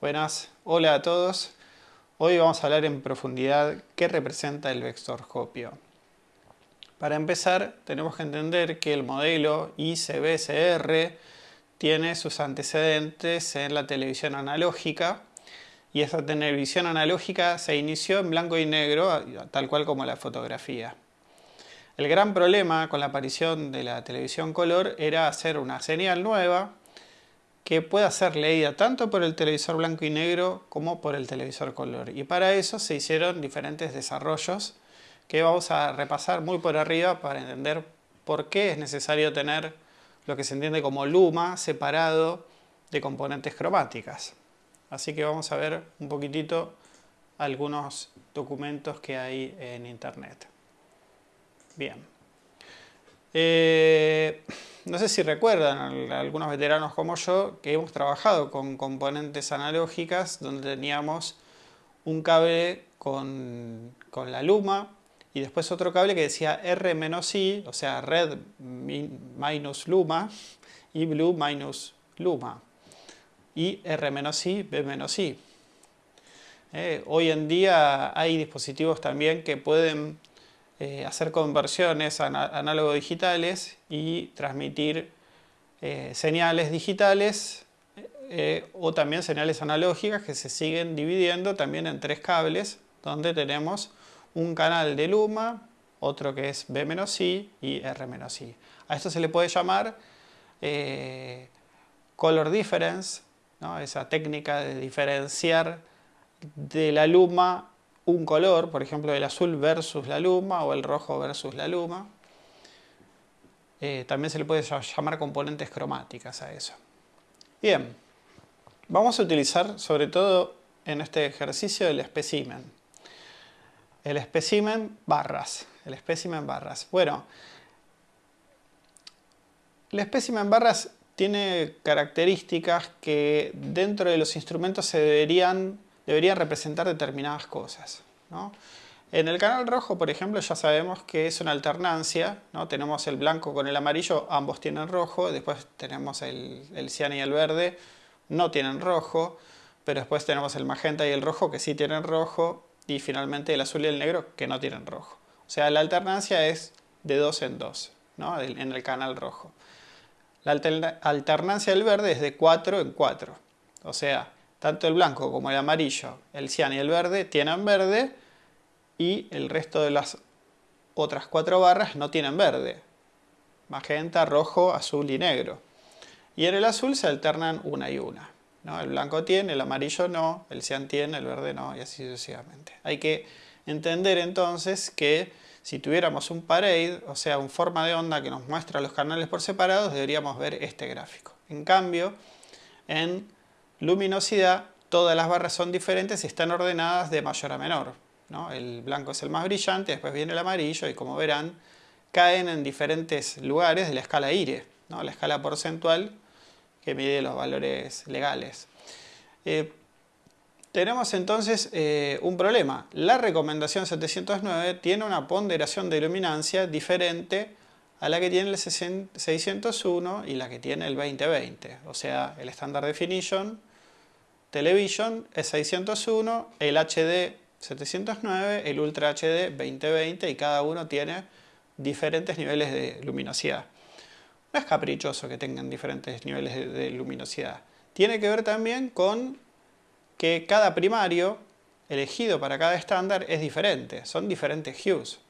Buenas, hola a todos. Hoy vamos a hablar en profundidad qué representa el vectorscopio. Para empezar, tenemos que entender que el modelo ICBSR tiene sus antecedentes en la televisión analógica y esa televisión analógica se inició en blanco y negro, tal cual como la fotografía. El gran problema con la aparición de la televisión color era hacer una señal nueva que pueda ser leída tanto por el televisor blanco y negro como por el televisor color. Y para eso se hicieron diferentes desarrollos que vamos a repasar muy por arriba para entender por qué es necesario tener lo que se entiende como luma separado de componentes cromáticas. Así que vamos a ver un poquitito algunos documentos que hay en internet. Bien. Eh, no sé si recuerdan algunos veteranos como yo que hemos trabajado con componentes analógicas donde teníamos un cable con, la luma y después otro cable que decía R-I, o sea, red minus luma y blue minus luma y R-I, B-I. Eh, hoy en día hay dispositivos también que pueden eh, hacer conversiones análogo-digitales y transmitir eh, señales digitales o también señales analógicas que se siguen dividiendo también en tres cables donde tenemos un canal de luma, otro que es B-I y R-I. A esto se le puede llamar color difference esa técnica de diferenciar de la luma un color, por ejemplo el azul versus la luma o el rojo versus la luma. Eh, también se le puede llamar componentes cromáticas a eso. Bien, vamos a utilizar sobre todo en este ejercicio el espécimen. El espécimen barras. El espécimen barras. Bueno, el espécimen barras tiene características que dentro de los instrumentos se deberían, deberían representar determinadas cosas. En el canal rojo, por ejemplo, ya sabemos que es una alternancia. ¿no? Tenemos el blanco con el amarillo, ambos tienen rojo. Después tenemos el, el cian y el verde, no tienen rojo. Pero después tenemos el magenta y el rojo que sí tienen rojo. Y finalmente el azul y el negro que no tienen rojo. O sea, la alternancia es de dos en dos ¿no? en el canal rojo. La alternancia del verde es de 4 en 4. O sea, tanto el blanco como el amarillo, el cian y el verde tienen verde y el resto de las otras cuatro barras no tienen verde. Magenta, rojo, azul y negro. Y en el azul se alternan una y una. ¿no? El blanco tiene, el amarillo no, el cian tiene, el verde no y así sucesivamente. Hay que entender entonces que si tuviéramos un parade, o sea, un forma de onda que nos muestra los canales por separados, deberíamos ver este gráfico. En cambio, en luminosidad, todas las barras son diferentes y están ordenadas de mayor a menor. El blanco es el más brillante, después viene el amarillo y como verán, caen en diferentes lugares de la escala IRE, ¿no? la escala porcentual que mide los valores legales. Eh, tenemos entonces eh, un problema. La recomendación 709 tiene una ponderación de luminancia diferente a la que tiene el 601 y la que tiene el 2020. O sea, el Standard Definition Television es 601, el HD 709, el Ultra HD 2020 y cada uno tiene diferentes niveles de luminosidad. No es caprichoso que tengan diferentes niveles de luminosidad. Tiene que ver también con que cada primario elegido para cada estándar es diferente, son diferentes hues.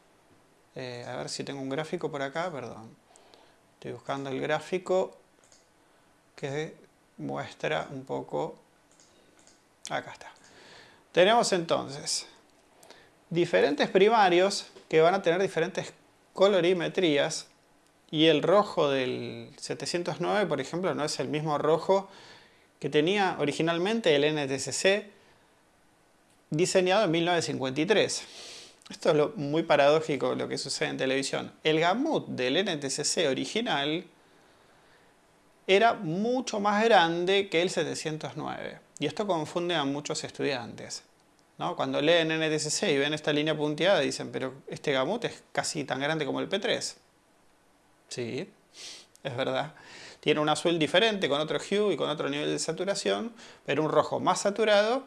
Eh, a ver si tengo un gráfico por acá, perdón. Estoy buscando el gráfico que muestra un poco... Acá está. Tenemos entonces diferentes primarios que van a tener diferentes colorimetrías y el rojo del 709, por ejemplo, no es el mismo rojo que tenía originalmente el NTSC diseñado en 1953. Esto es lo muy paradójico lo que sucede en televisión. El gamut del NTSC original era mucho más grande que el 709. Y esto confunde a muchos estudiantes. ¿no? Cuando leen NTSC y ven esta línea punteada dicen, pero este gamut es casi tan grande como el P3. Sí, es verdad. tiene un azul diferente, con otro hue y con otro nivel de saturación, pero un rojo más saturado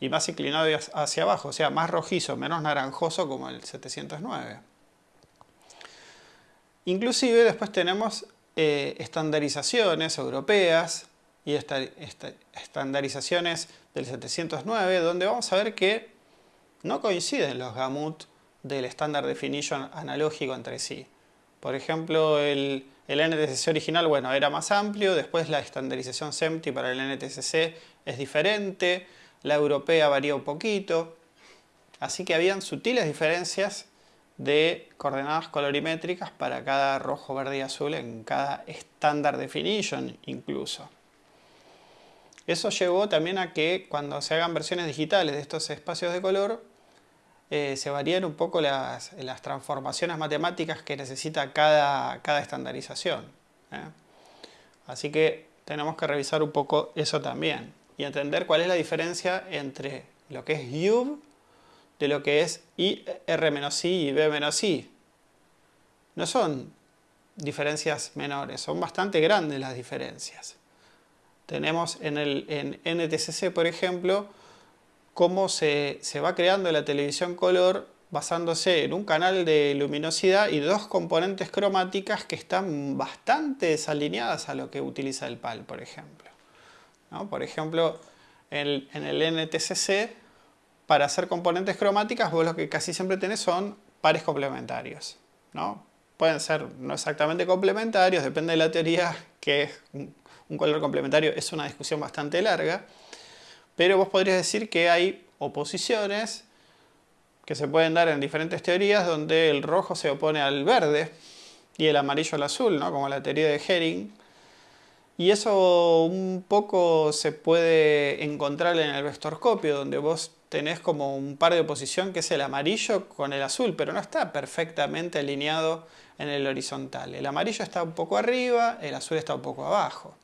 y más inclinado hacia abajo, o sea, más rojizo, menos naranjoso como el 709. Inclusive después tenemos eh, estandarizaciones europeas y estandarizaciones del 709, donde vamos a ver que no coinciden los gamut del estándar definition analógico entre sí. Por ejemplo, el, el NTSC original bueno, era más amplio, después la estandarización SEMTI para el NTSC es diferente, la europea varía un poquito, así que habían sutiles diferencias de coordenadas colorimétricas para cada rojo, verde y azul en cada estándar definition incluso. Eso llevó también a que cuando se hagan versiones digitales de estos espacios de color, eh, se varían un poco las, transformaciones matemáticas que necesita cada, cada estandarización. ¿eh? Así que tenemos que revisar un poco eso también y entender cuál es la diferencia entre lo que es UV de lo que es IR-I y B-I. No son diferencias menores, son bastante grandes las diferencias. Tenemos en el en NTCC, por ejemplo, cómo se, va creando la televisión color basándose en un canal de luminosidad y dos componentes cromáticas que están bastante desalineadas a lo que utiliza el PAL, por ejemplo. Por ejemplo, en, en, el NTCC, para hacer componentes cromáticas, vos lo que casi siempre tenés son pares complementarios. ¿no? Pueden ser no exactamente complementarios, depende de la teoría, que es un color complementario es una discusión bastante larga, pero vos podrías decir que hay oposiciones que se pueden dar en diferentes teorías donde el rojo se opone al verde y el amarillo al azul, ¿no? como la teoría de Herring. Y eso un poco se puede encontrar en el vectorscopio, donde vos tenés como un par de oposición que es el amarillo con el azul, pero no está perfectamente alineado en el horizontal. El amarillo está un poco arriba, el azul está un poco abajo.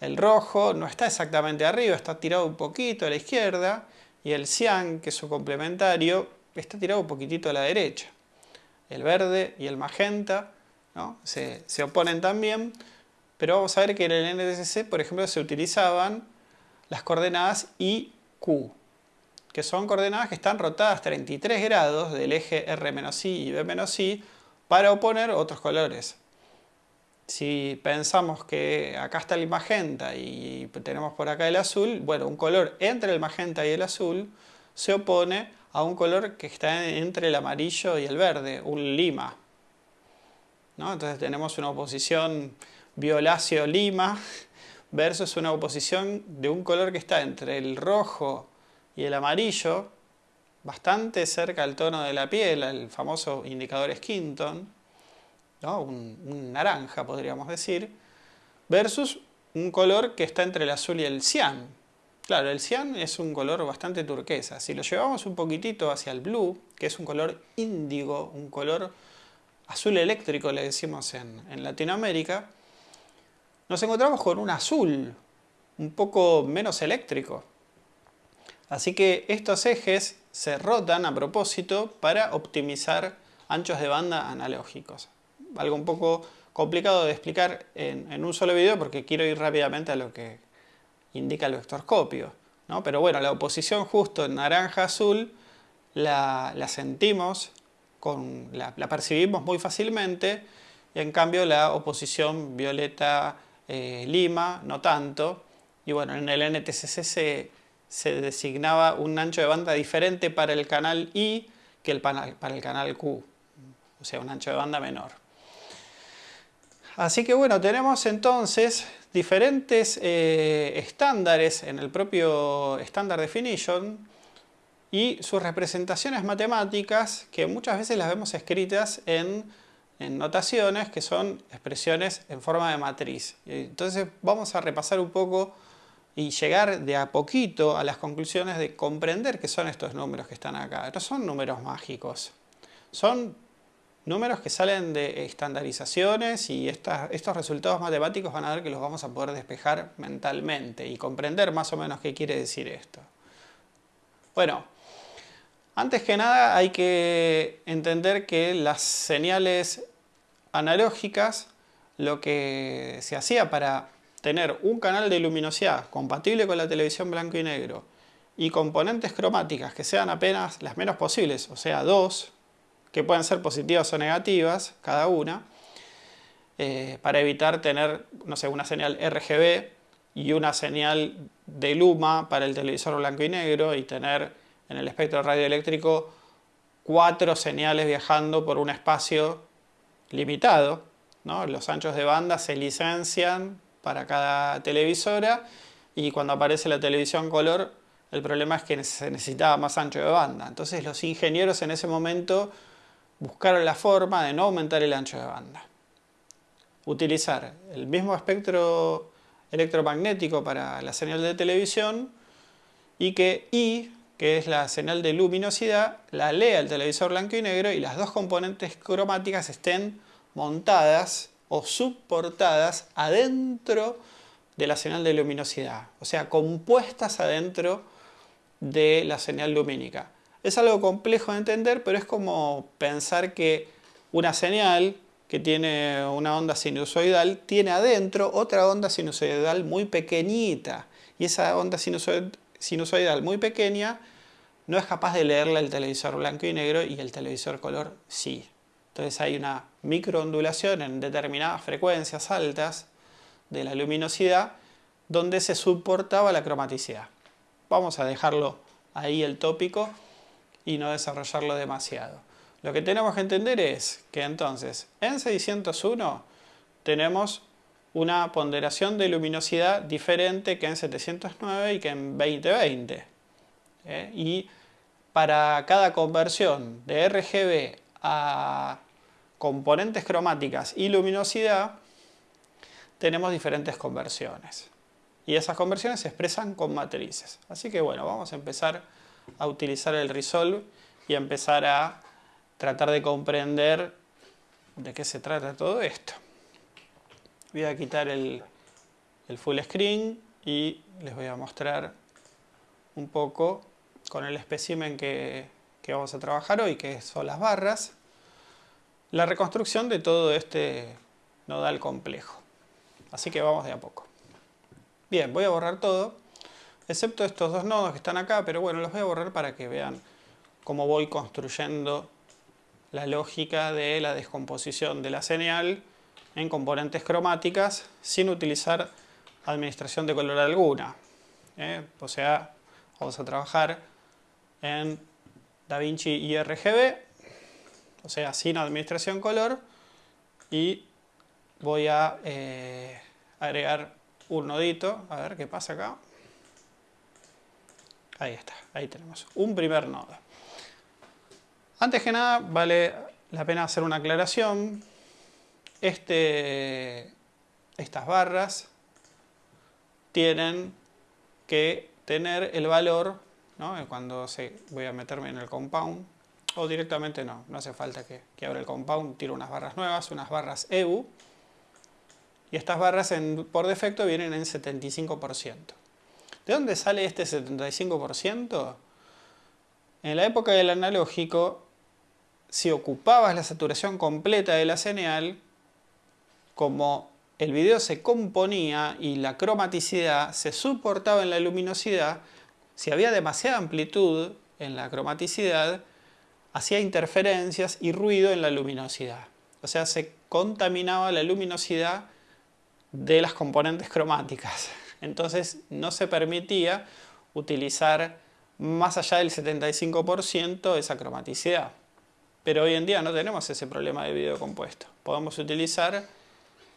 El rojo no está exactamente arriba, está tirado un poquito a la izquierda y el cian, que es su complementario, está tirado un poquitito a la derecha. El verde y el magenta se, oponen también, pero vamos a ver que en el NTSC, por ejemplo, se utilizaban las coordenadas I, Q, que son coordenadas que están rotadas 33 grados del eje R-I y B-I para oponer otros colores. Si pensamos que acá está el magenta y tenemos por acá el azul, bueno, un color entre el magenta y el azul se opone a un color que está entre el amarillo y el verde, un lima. ¿No? Entonces tenemos una oposición violáceo-lima versus una oposición de un color que está entre el rojo y el amarillo, bastante cerca al tono de la piel, el famoso indicador Skinton, un, naranja podríamos decir, versus un color que está entre el azul y el cian. Claro, el cian es un color bastante turquesa. Si lo llevamos un poquitito hacia el blue, que es un color índigo, un color azul eléctrico, le decimos en, en Latinoamérica, nos encontramos con un azul un poco menos eléctrico. Así que estos ejes se rotan a propósito para optimizar anchos de banda analógicos algo un poco complicado de explicar en, un solo video porque quiero ir rápidamente a lo que indica el vectorscopio. ¿no? Pero bueno, la oposición justo en naranja-azul la, sentimos, con, la, percibimos muy fácilmente y en cambio la oposición violeta-lima no tanto. Y bueno, en el NTCC se, se, designaba un ancho de banda diferente para el canal I que el para el canal Q, o sea, un ancho de banda menor. Así que bueno, tenemos entonces diferentes eh, estándares en el propio Standard Definition y sus representaciones matemáticas que muchas veces las vemos escritas en, notaciones que son expresiones en forma de matriz. Entonces vamos a repasar un poco y llegar de a poquito a las conclusiones de comprender qué son estos números que están acá. No son números mágicos, son números que salen de estandarizaciones y estos resultados matemáticos van a ver que los vamos a poder despejar mentalmente y comprender más o menos qué quiere decir esto. Bueno, antes que nada hay que entender que las señales analógicas lo que se hacía para tener un canal de luminosidad compatible con la televisión blanco y negro y componentes cromáticas que sean apenas las menos posibles, o sea, dos, que pueden ser positivas o negativas cada una, eh, para evitar tener, no sé, una señal RGB y una señal de Luma para el televisor blanco y negro y tener en el espectro radioeléctrico cuatro señales viajando por un espacio limitado. ¿no? Los anchos de banda se licencian para cada televisora y cuando aparece la televisión color el problema es que se necesitaba más ancho de banda. Entonces los ingenieros en ese momento buscaron la forma de no aumentar el ancho de banda. Utilizar el mismo espectro electromagnético para la señal de televisión y que I, que es la señal de luminosidad, la lea el televisor blanco y negro y las dos componentes cromáticas estén montadas o subportadas adentro de la señal de luminosidad, o sea, compuestas adentro de la señal lumínica. Es algo complejo de entender, pero es como pensar que una señal que tiene una onda sinusoidal tiene adentro otra onda sinusoidal muy pequeñita y esa onda sinusoidal muy pequeña no es capaz de leerla el televisor blanco y negro y el televisor color sí. Entonces hay una microondulación en determinadas frecuencias altas de la luminosidad donde se soportaba la cromaticidad. Vamos a dejarlo ahí el tópico y no desarrollarlo demasiado. Lo que tenemos que entender es que entonces en 601 tenemos una ponderación de luminosidad diferente que en 709 y que en 2020. ¿eh? Y para cada conversión de RGB a componentes cromáticas y luminosidad, tenemos diferentes conversiones. Y esas conversiones se expresan con matrices. Así que bueno, vamos a empezar a utilizar el Resolve y a empezar a tratar de comprender de qué se trata todo esto. Voy a quitar el, full screen y les voy a mostrar un poco con el espécimen que, que vamos a trabajar hoy, que son las barras, la reconstrucción de todo este nodal complejo. Así que vamos de a poco. Bien, voy a borrar todo, excepto estos dos nodos que están acá, pero bueno, los voy a borrar para que vean cómo voy construyendo la lógica de la descomposición de la señal en componentes cromáticas sin utilizar administración de color alguna. ¿eh? O sea, vamos a trabajar en DaVinci y RGB, o sea, sin administración color, y voy a eh, agregar un nodito, a ver qué pasa acá. Ahí está, ahí tenemos un primer nodo. Antes que nada, vale la pena hacer una aclaración. Este, estas barras tienen que tener el valor, cuando se, voy a meterme en el compound, o directamente no, no hace falta que, abra el compound, tiro unas barras nuevas, unas barras EU, y estas barras por defecto vienen en 75%. ¿De dónde sale este 75%? En la época del analógico si ocupabas la saturación completa de la señal, como el video se componía y la cromaticidad se soportaba en la luminosidad, si había demasiada amplitud en la cromaticidad, hacía interferencias y ruido en la luminosidad. O sea, se contaminaba la luminosidad de las componentes cromáticas. Entonces no se permitía utilizar más allá del 75% esa cromaticidad. Pero hoy en día no tenemos ese problema de video compuesto. Podemos utilizar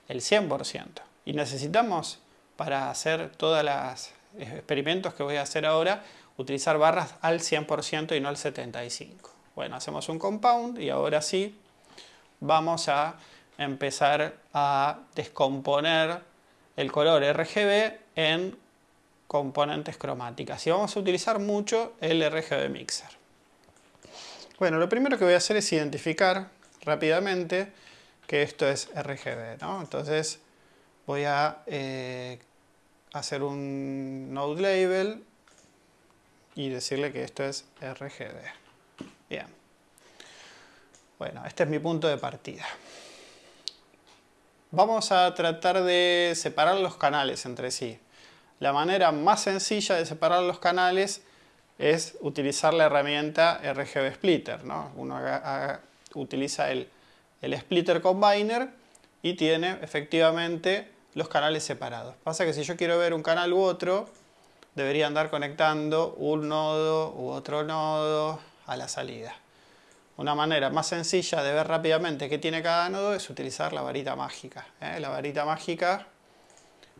el 100%. Y necesitamos, para hacer todos los experimentos que voy a hacer ahora, utilizar barras al 100% y no al 75%. Bueno, hacemos un compound y ahora sí vamos a empezar a descomponer el color RGB en componentes cromáticas. Y vamos a utilizar mucho el RGB Mixer. Bueno, lo primero que voy a hacer es identificar rápidamente que esto es RGB, ¿no? Entonces voy a eh, hacer un node label y decirle que esto es RGB. Bien. Bueno, este es mi punto de partida. vamos a tratar de separar los canales entre sí. La manera más sencilla de separar los canales es utilizar la herramienta RGB Splitter. ¿no? Uno utiliza el, Splitter Combiner y tiene efectivamente los canales separados. Pasa que si yo quiero ver un canal u otro, debería andar conectando un nodo u otro nodo a la salida. Una manera más sencilla de ver rápidamente qué tiene cada nodo es utilizar la varita mágica. ¿eh? La varita mágica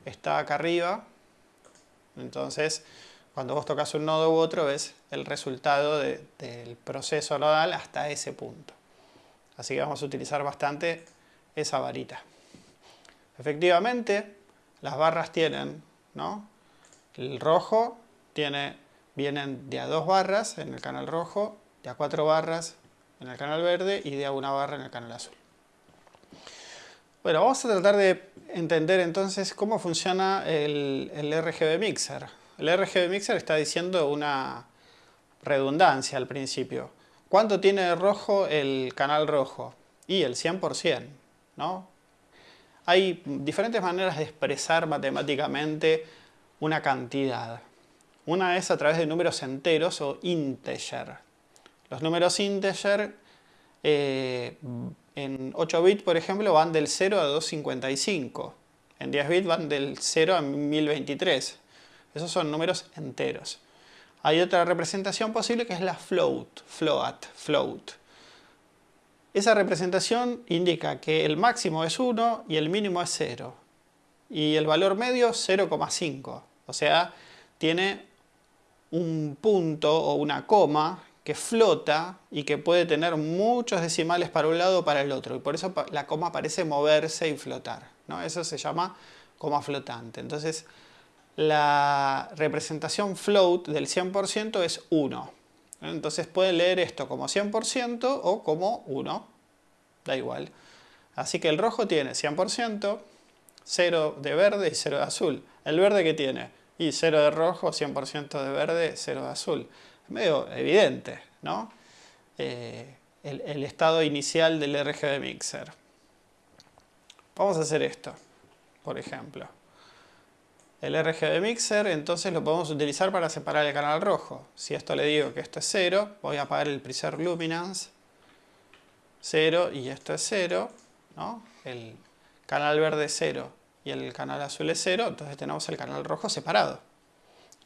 está acá arriba, entonces cuando vos tocas un nodo u otro ves el resultado del proceso nodal hasta ese punto. Así que vamos a utilizar bastante esa varita. Efectivamente, las barras tienen, ¿no? El rojo tiene, vienen de a dos barras en el canal rojo, de a cuatro barras en el canal verde y de a una barra en el canal azul. Bueno, vamos a tratar de entender entonces cómo funciona el, RGB Mixer. El RGB Mixer está diciendo una redundancia al principio. ¿Cuánto tiene de rojo el canal rojo? Y el 100%, ¿no? Hay diferentes maneras de expresar matemáticamente una cantidad. Una es a través de números enteros o integer. Los números integer eh, en 8 bits, por ejemplo, van del 0 a 255. En 10 bits van del 0 a 1023. Esos son números enteros. Hay otra representación posible que es la float, float, float. Esa representación indica que el máximo es 1 y el mínimo es 0. Y el valor medio 0,5. O sea, tiene un punto o una coma que flota y que puede tener muchos decimales para un lado o para el otro. Y por eso la coma parece moverse y flotar. ¿no? Eso se llama coma flotante. Entonces, la representación float del 100% es 1. Entonces pueden leer esto como 100% o como 1. Da igual. Así que el rojo tiene 100%, 0 de verde y 0 de azul. ¿El verde que tiene? Y 0 de rojo, 100% de verde, 0 de azul medio evidente, ¿no? Eh, el, estado inicial del RGB Mixer. Vamos a hacer esto, por ejemplo. El RGB Mixer entonces lo podemos utilizar para separar el canal rojo. Si esto le digo que esto es 0, voy a apagar el preserve luminance 0 y esto es 0, ¿no? El canal verde es 0 y el canal azul es 0, entonces tenemos el canal rojo separado.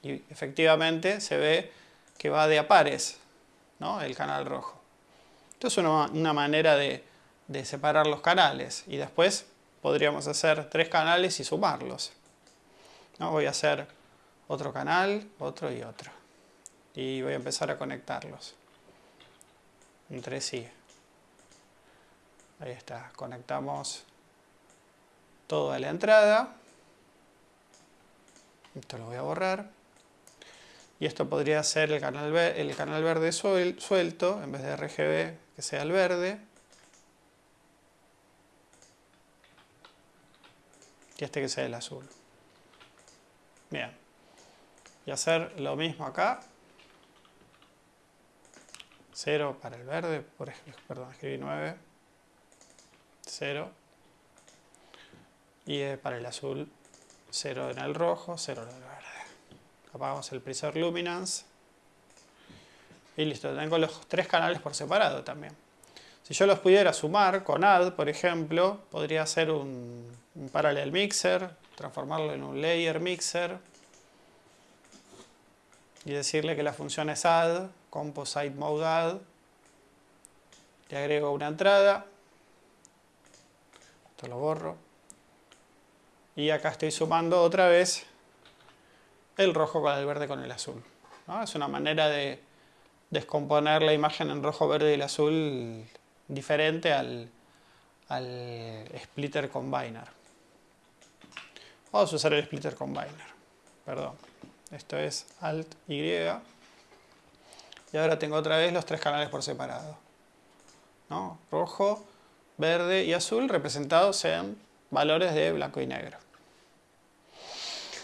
Y efectivamente se ve que va de a pares, ¿no? el canal rojo. Esto es una, manera de, separar los canales y después podríamos hacer tres canales y sumarlos. ¿no? Voy a hacer otro canal, otro y otro. Y voy a empezar a conectarlos entre sí. Ahí está, conectamos toda la entrada. Esto lo voy a borrar y esto podría ser el canal, el canal verde suelto, en vez de RGB que sea el verde. Y este que sea el azul. Bien. Y hacer lo mismo acá. 0 para el verde, por ejemplo, perdón, escribí 9. 0. Y eh, para el azul, 0 en el rojo, 0 en el verde apagamos el preset luminance. Y listo, tengo los tres canales por separado también. Si yo los pudiera sumar con add, por ejemplo, podría hacer un, un parallel mixer, transformarlo en un layer mixer y decirle que la función es add, composite mode add, le agrego una entrada, esto lo borro, y acá estoy sumando otra vez el rojo con el verde con el azul. Es una manera de descomponer la imagen en rojo, verde y el azul diferente al, splitter combiner. Vamos a usar el splitter combiner. Perdón. Esto es Alt Y. Y ahora tengo otra vez los tres canales por separado. Rojo, verde y azul representados en valores de blanco y negro.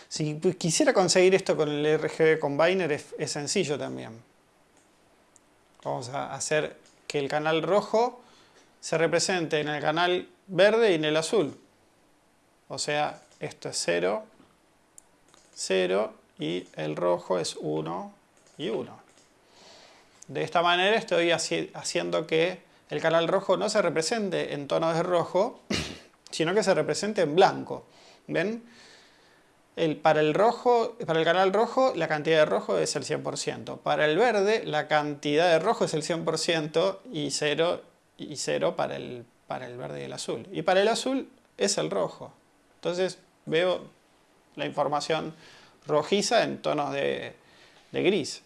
Si quisiera conseguir esto con el RGB Combiner es, sencillo también. Vamos a hacer que el canal rojo se represente en el canal verde y en el azul. O sea, esto es 0, 0 y el rojo es 1 y 1. De esta manera estoy haciendo que el canal rojo no se represente en tonos de rojo, sino que se represente en blanco. ¿Ven? El, para, el rojo, para el canal rojo la cantidad de rojo es el 100%. Para el verde la cantidad de rojo es el 100% y 0, y 0 para, el, para el verde y el azul. Y para el azul es el rojo. Entonces veo la información rojiza en tonos de, gris.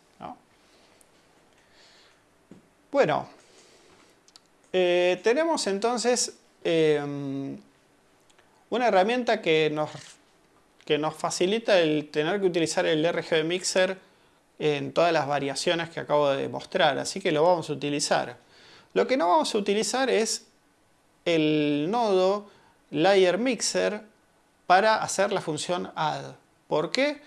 Bueno, eh, tenemos entonces em, una herramienta que nos, que nos facilita el tener que utilizar el RGB Mixer en todas las variaciones que acabo de mostrar, así que lo vamos a utilizar. Lo que no vamos a utilizar es el nodo Layer Mixer para hacer la función add. ¿Por qué?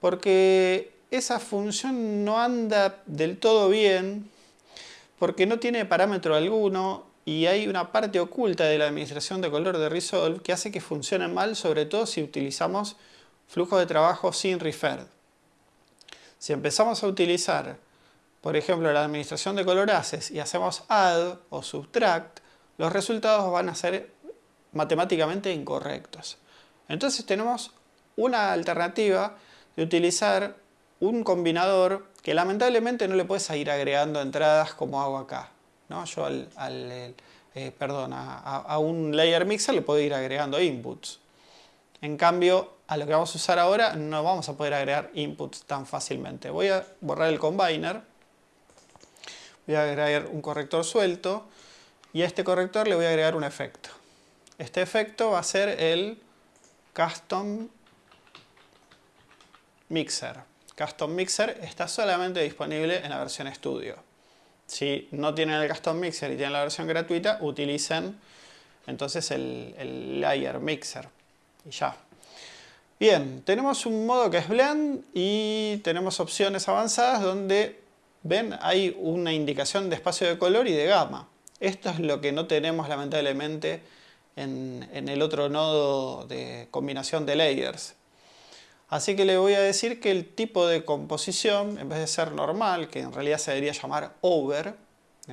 Porque esa función no anda del todo bien porque no tiene parámetro alguno y hay una parte oculta de la administración de color de Resolve que hace que funcione mal, sobre todo si utilizamos flujo de trabajo sin referred. Si empezamos a utilizar, por ejemplo, la administración de coloraces y hacemos add o subtract, los resultados van a ser matemáticamente incorrectos. Entonces tenemos una alternativa de utilizar un combinador que lamentablemente no le puedes ir agregando entradas como hago acá. ¿No? Yo al, eh, perdón, a, un layer mixer le puedo ir agregando inputs. En cambio, a lo que vamos a usar ahora no vamos a poder agregar inputs tan fácilmente. Voy a borrar el combiner. Voy a agregar un corrector suelto. Y a este corrector le voy a agregar un efecto. Este efecto va a ser el Custom Mixer. Custom Mixer está solamente disponible en la versión Studio. Si no tienen el Custom Mixer y tienen la versión gratuita, utilicen entonces el, Layer Mixer. Y ya. Bien, tenemos un modo que es Blend y tenemos opciones avanzadas donde, ven, hay una indicación de espacio de color y de gama. Esto es lo que no tenemos lamentablemente en, en el otro nodo de combinación de layers. Así que le voy a decir que el tipo de composición, en vez de ser normal, que en realidad se debería llamar over,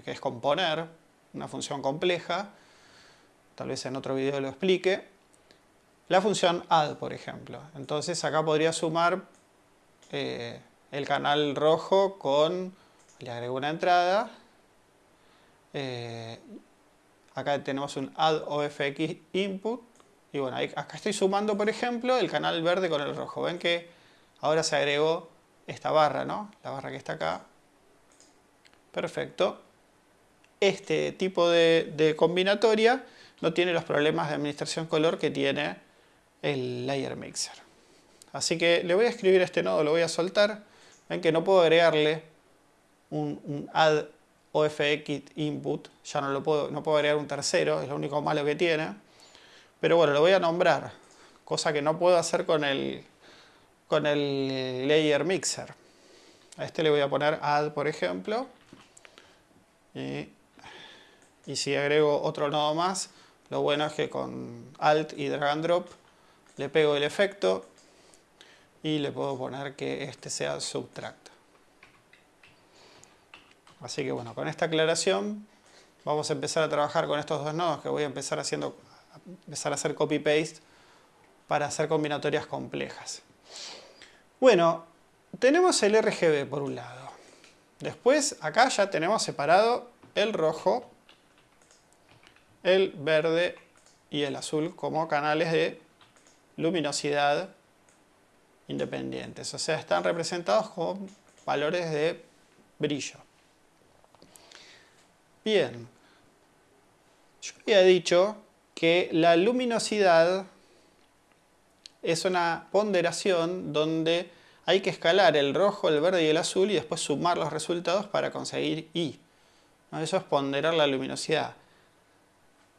que es componer, una función compleja, tal vez en otro video lo explique, la función add, por ejemplo. Entonces acá podría sumar eh, el canal rojo con, le agrego una entrada, eh, acá tenemos un add ofx input, y bueno, acá estoy sumando, por ejemplo, el canal verde con el rojo. Ven que ahora se agregó esta barra, ¿no? La barra que está acá. Perfecto. Este tipo de, combinatoria no tiene los problemas de administración color que tiene el Layer Mixer. Así que le voy a escribir este nodo, lo voy a soltar. Ven que no puedo agregarle un, un add ofx input, ya no, lo puedo, no puedo agregar un tercero, es lo único malo que tiene. Pero bueno, lo voy a nombrar, cosa que no puedo hacer con el, con el layer mixer. A este le voy a poner add, por ejemplo. Y, si agrego otro nodo más, lo bueno es que con alt y drag and drop le pego el efecto y le puedo poner que este sea subtract. Así que bueno, con esta aclaración vamos a empezar a trabajar con estos dos nodos que voy a empezar haciendo empezar a hacer copy-paste para hacer combinatorias complejas. Bueno, tenemos el RGB por un lado. Después acá ya tenemos separado el rojo, el verde y el azul como canales de luminosidad independientes. O sea, están representados con valores de brillo. Bien, yo había dicho que la luminosidad es una ponderación donde hay que escalar el rojo, el verde y el azul y después sumar los resultados para conseguir I. Eso es ponderar la luminosidad.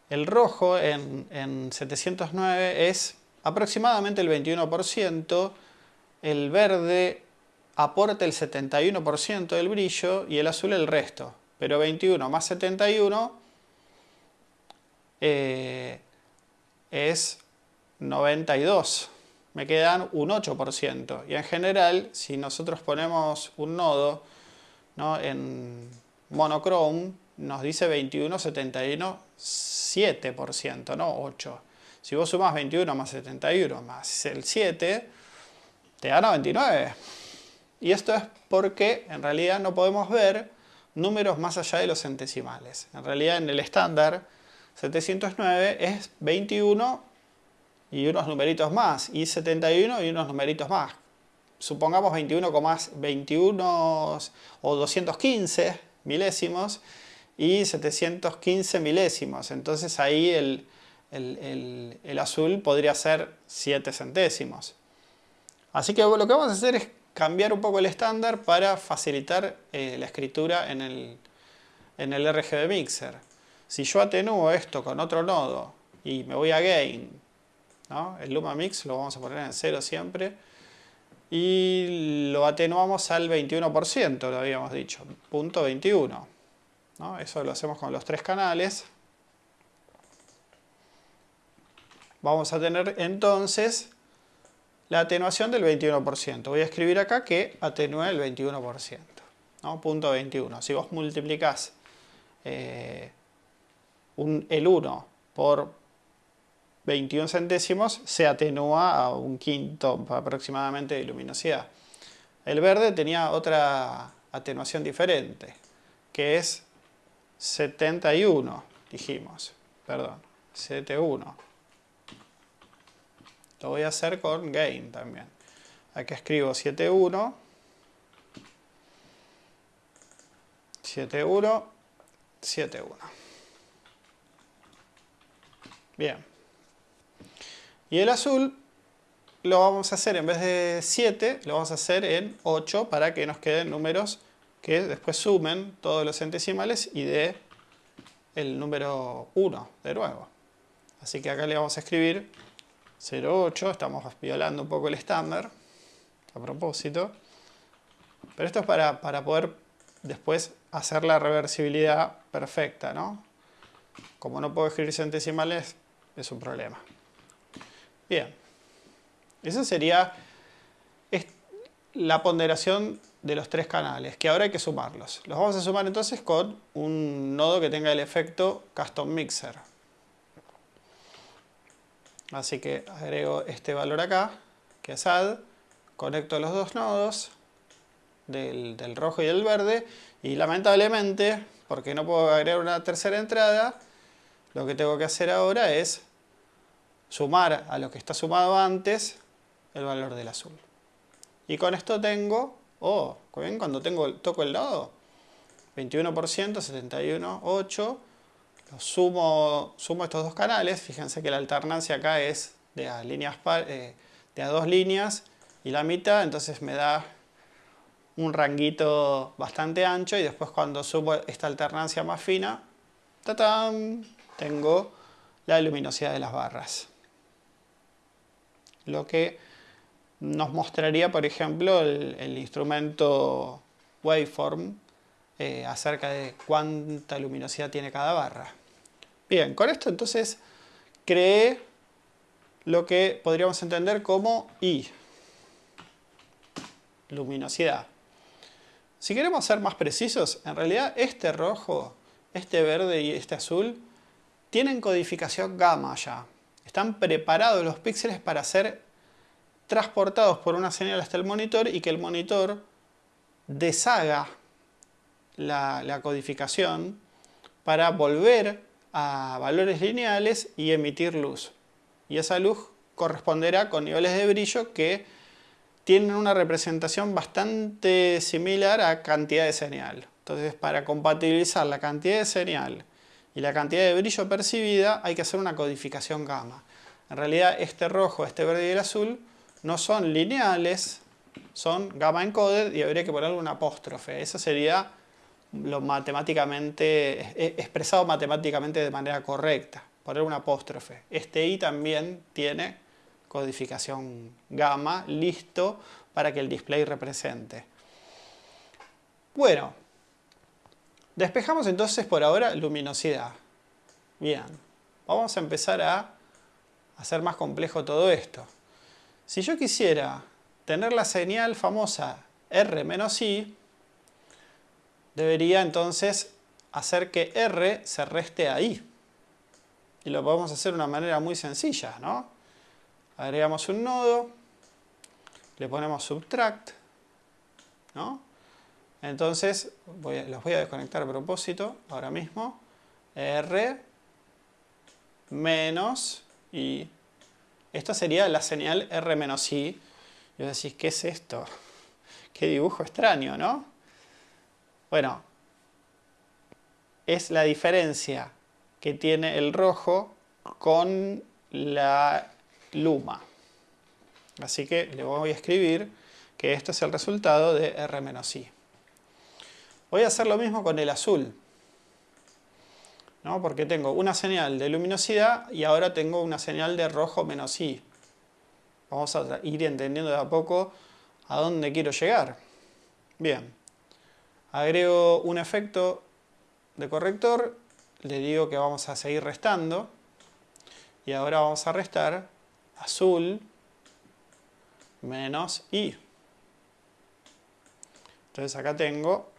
El rojo en, en 709 es aproximadamente el 21%, el verde aporta el 71% del brillo y el azul el resto. Pero 21 más 71 eh, es 92. Me quedan un 8%. Y en general, si nosotros ponemos un nodo ¿no? en monochrome, nos dice 21, 71, 7%, no 8. Si vos sumas 21 más 71 más el 7, te da 99. Y esto es porque en realidad no podemos ver números más allá de los centesimales. En realidad en el estándar 709 es 21 y unos numeritos más, y 71 y unos numeritos más. Supongamos 21, 21 o 215 milésimos y 715 milésimos. Entonces ahí el, el, azul podría ser 7 centésimos. Así que lo que vamos a hacer es cambiar un poco el estándar para facilitar eh, la escritura en el, en el RGB Mixer. Si yo atenúo esto con otro nodo y me voy a Gain, el Luma Mix lo vamos a poner en 0 siempre, y lo atenuamos al 21%, lo habíamos dicho, punto 21. Eso lo hacemos con los tres canales. Vamos a tener entonces la atenuación del 21%. Voy a escribir acá que atenúe el 21%. ¿no? Punto 21. Si vos multiplicás eh, el 1 por 21 centésimos, se atenúa a un quinto aproximadamente de luminosidad. El verde tenía otra atenuación diferente, que es 71, dijimos. Perdón, 71. Lo voy a hacer con gain también. Aquí escribo 71. 71. 71. Bien. Y el azul lo vamos a hacer en vez de 7, lo vamos a hacer en 8 para que nos queden números que después sumen todos los centesimales y dé el número 1 de nuevo. Así que acá le vamos a escribir 0,8, estamos violando un poco el estándar a propósito. Pero esto es para, para poder después hacer la reversibilidad perfecta, ¿no? Como no puedo escribir centesimales, es un problema. Bien, esa sería la ponderación de los tres canales, que ahora hay que sumarlos. Los vamos a sumar entonces con un nodo que tenga el efecto Custom Mixer. Así que agrego este valor acá, que es add, conecto los dos nodos, del, del rojo y del verde, y lamentablemente, porque no puedo agregar una tercera entrada, lo que tengo que hacer ahora es sumar a lo que está sumado antes el valor del azul. Y con esto tengo, oh, ¿ven? cuando tengo, toco el nodo, 21%, 71, 8, sumo, sumo estos dos canales, fíjense que la alternancia acá es de a, líneas, eh, de a dos líneas y la mitad, entonces me da un ranguito bastante ancho y después cuando subo esta alternancia más fina, tengo la luminosidad de las barras lo que nos mostraría, por ejemplo, el, instrumento waveform eh, acerca de cuánta luminosidad tiene cada barra. Bien, con esto entonces creé lo que podríamos entender como I, luminosidad. Si queremos ser más precisos, en realidad este rojo, este verde y este azul tienen codificación gamma ya. Están preparados los píxeles para ser transportados por una señal hasta el monitor y que el monitor deshaga la, codificación para volver a valores lineales y emitir luz. Y esa luz corresponderá con niveles de brillo que tienen una representación bastante similar a cantidad de señal. Entonces, para compatibilizar la cantidad de señal y la cantidad de brillo percibida hay que hacer una codificación gamma. En realidad este rojo, este verde y el azul no son lineales, son gamma encoded y habría que ponerle un apóstrofe. Eso sería lo matemáticamente, expresado matemáticamente de manera correcta, poner un apóstrofe. Este i también tiene codificación gamma, listo para que el display represente. Bueno, Despejamos entonces por ahora luminosidad. Bien, vamos a empezar a hacer más complejo todo esto. Si yo quisiera tener la señal famosa R menos I, debería entonces hacer que R se reste a I. Y lo podemos hacer de una manera muy sencilla, ¿no? Agregamos un nodo, le ponemos subtract, ¿no? Entonces, los voy a desconectar a propósito, ahora mismo. R menos I. Esta sería la señal R menos I. Y vos decís, ¿qué es esto? Qué dibujo extraño, ¿no? Bueno, es la diferencia que tiene el rojo con la luma. Así que le voy a escribir que esto es el resultado de R menos I. Voy a hacer lo mismo con el azul. ¿no? Porque tengo una señal de luminosidad y ahora tengo una señal de rojo menos I. Vamos a ir entendiendo de a poco a dónde quiero llegar. Bien, agrego un efecto de corrector, le digo que vamos a seguir restando y ahora vamos a restar azul menos I. Entonces acá tengo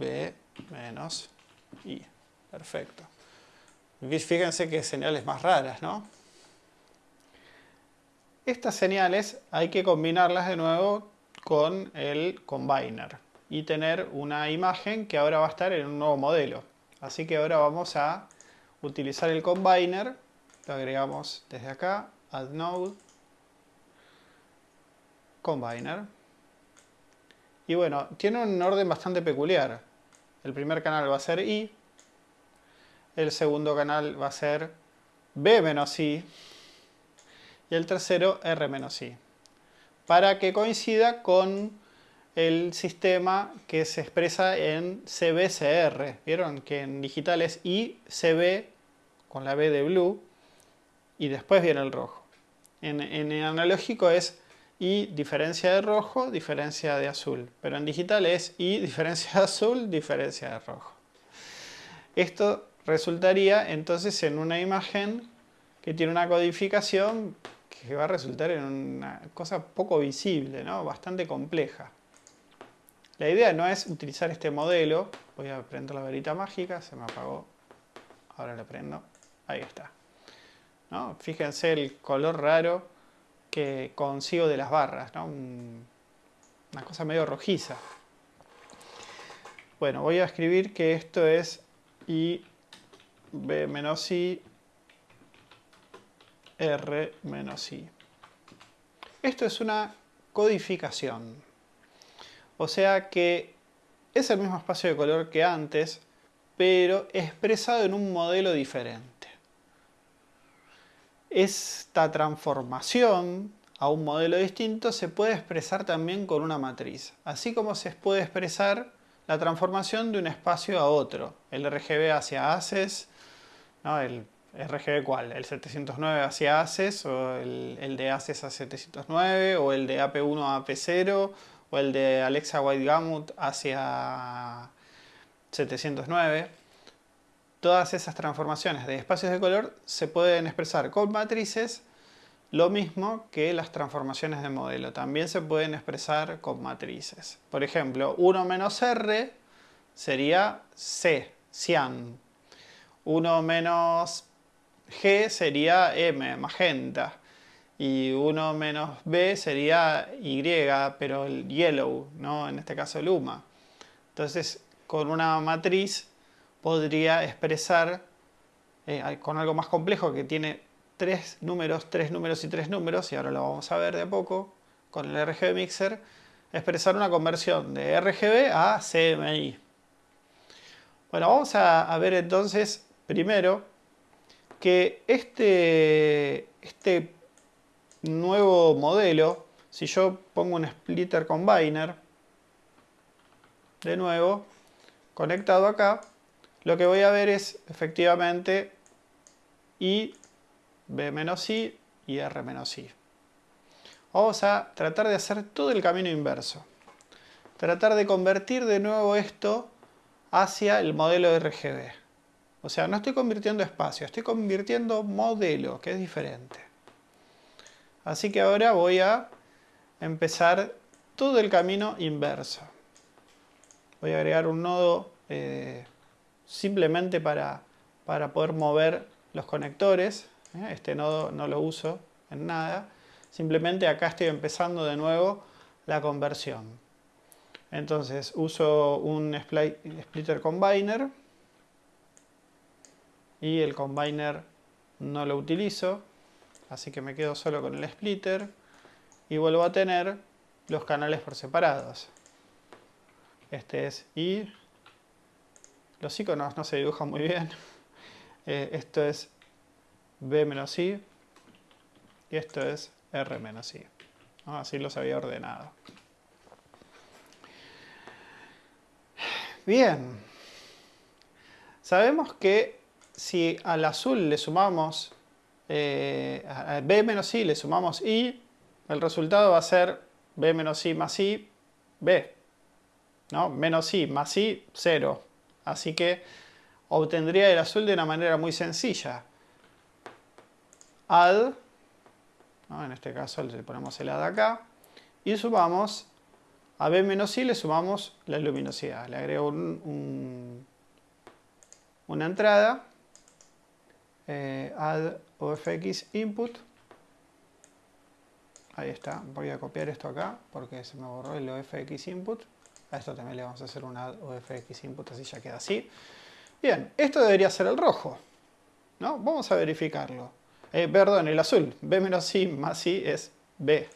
B menos I. Perfecto. Fíjense que señales más raras, ¿no? Estas señales hay que combinarlas de nuevo con el combiner y tener una imagen que ahora va a estar en un nuevo modelo. Así que ahora vamos a utilizar el combiner, lo agregamos desde acá, add node, combiner. Y bueno, tiene un orden bastante peculiar. El primer canal va a ser I, el segundo canal va a ser B menos I y el tercero R menos I. Para que coincida con el sistema que se expresa en CBCR. ¿Vieron? Que en digital es ICB con la B de blue y después viene el rojo. En, en analógico es I diferencia de rojo, diferencia de azul. Pero en digital es I diferencia de azul, diferencia de rojo. Esto resultaría entonces en una imagen que tiene una codificación que va a resultar en una cosa poco visible, ¿no? bastante compleja. La idea no es utilizar este modelo, voy a prender la varita mágica, se me apagó, ahora la prendo, ahí está. ¿No? Fíjense el color raro que consigo de las barras, una cosa medio rojiza. Bueno, voy a escribir que esto es I B menos I R menos I. Esto es una codificación. O sea que es el mismo espacio de color que antes, pero expresado en un modelo diferente. Esta transformación a un modelo distinto se puede expresar también con una matriz, así como se puede expresar la transformación de un espacio a otro, el RGB hacia ACES, el RGB cuál, el 709 hacia ACES, o el, de ACES a 709, o el de AP1 a AP0, o el de Alexa White Gamut hacia 709. Todas esas transformaciones de espacios de color se pueden expresar con matrices, lo mismo que las transformaciones de modelo. También se pueden expresar con matrices. Por ejemplo, 1 menos R sería C, cian. 1 menos G sería M, magenta. Y 1 menos B sería Y, pero el yellow, ¿no? en este caso luma. Entonces, con una matriz podría expresar eh, con algo más complejo que tiene tres números, tres números y tres números, y ahora lo vamos a ver de a poco con el RGB Mixer, expresar una conversión de RGB a CMI. Bueno, vamos a ver entonces primero que este, este nuevo modelo, si yo pongo un splitter combiner, de nuevo, conectado acá, lo que voy a ver es efectivamente I, B menos I y R menos I. Vamos a tratar de hacer todo el camino inverso. Tratar de convertir de nuevo esto hacia el modelo RGB. O sea, no estoy convirtiendo espacio, estoy convirtiendo modelo, que es diferente. Así que ahora voy a empezar todo el camino inverso. Voy a agregar un nodo eh, simplemente para, para, poder mover los conectores. ¿eh? Este nodo no lo uso en nada. Simplemente acá estoy empezando de nuevo la conversión. Entonces uso un splitter combiner y el combiner no lo utilizo, así que me quedo solo con el splitter y vuelvo a tener los canales por separados. Este es I. Los iconos no se dibujan muy bien. Eh, esto es B-I y esto es R-I. Así los había ordenado. Bien. Sabemos que si al azul le sumamos eh, B menos I le sumamos I, el resultado va a ser B menos I más I, B. ¿no? Menos I más I, 0. Así que obtendría el azul de una manera muy sencilla. Add, en este caso le ponemos el add acá, y sumamos a B menos I le sumamos la luminosidad. Le agrego una entrada eh, add ofx input. Ahí está, voy a copiar esto acá porque se me borró el ofx input. A esto también le vamos a hacer un add ofx input, así ya queda así. Bien, esto debería ser el rojo. ¿no? Vamos a verificarlo. Eh, perdón, el azul. B menos I más I es B.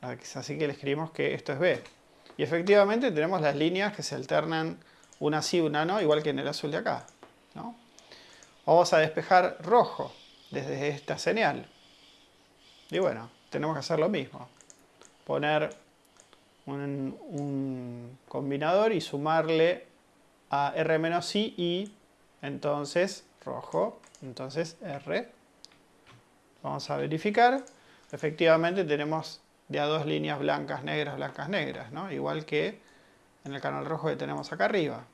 Así que le escribimos que esto es B. Y efectivamente tenemos las líneas que se alternan una sí, una no, igual que en el azul de acá. ¿no? Vamos a despejar rojo desde esta señal. Y bueno, tenemos que hacer lo mismo. Poner un, combinador y sumarle a R menos I y entonces rojo, entonces R. Vamos a verificar. Efectivamente tenemos ya dos líneas blancas, negras, blancas, negras, ¿no? Igual que en el canal rojo que tenemos acá arriba.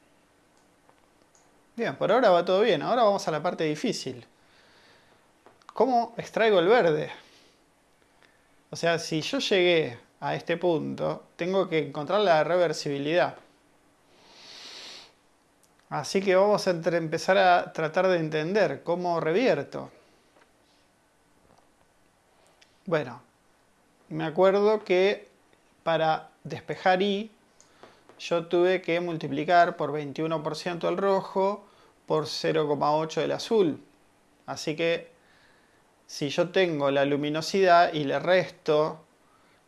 Bien, por ahora va todo bien. Ahora vamos a la parte difícil. ¿Cómo extraigo el verde? O sea, si yo llegué a este punto, tengo que encontrar la reversibilidad. Así que vamos a empezar a tratar de entender cómo revierto. Bueno, me acuerdo que para despejar I yo tuve que multiplicar por 21% el rojo por 0,8 el azul. Así que si yo tengo la luminosidad y le resto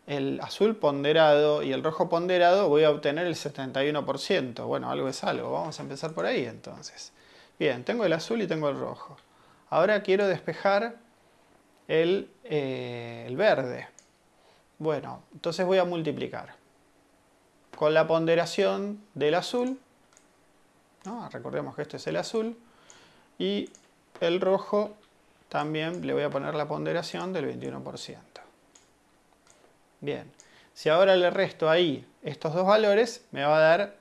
el azul ponderado y el rojo ponderado, voy a obtener el 71%. Bueno, algo es algo. Vamos a empezar por ahí entonces. Bien, tengo el azul y tengo el rojo. Ahora quiero despejar el, eh, verde. Bueno, entonces voy a multiplicar con la ponderación del azul, recordemos que este es el azul, y el rojo también le voy a poner la ponderación del 21%. Bien, si ahora le resto ahí estos dos valores, me va a dar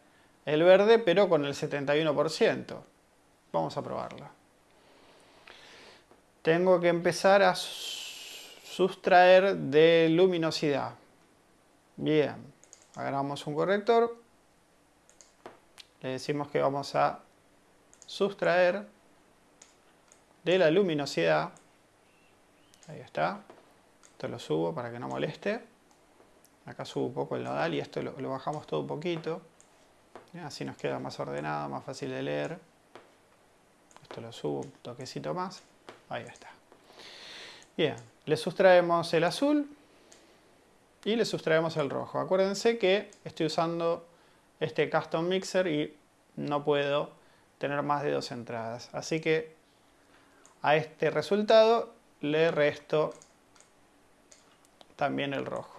el verde, pero con el 71%. Vamos a probarlo. Tengo que empezar a sustraer de luminosidad. Bien, agarramos un corrector, le decimos que vamos a sustraer de la luminosidad, ahí está, esto lo subo para que no moleste, acá subo un poco el nodal y esto lo, bajamos todo un poquito, así nos queda más ordenado, más fácil de leer, esto lo subo un toquecito más, ahí está. Bien, le sustraemos el azul, y le sustraemos el rojo. Acuérdense que estoy usando este custom mixer y no puedo tener más de dos entradas. Así que a este resultado le resto también el rojo.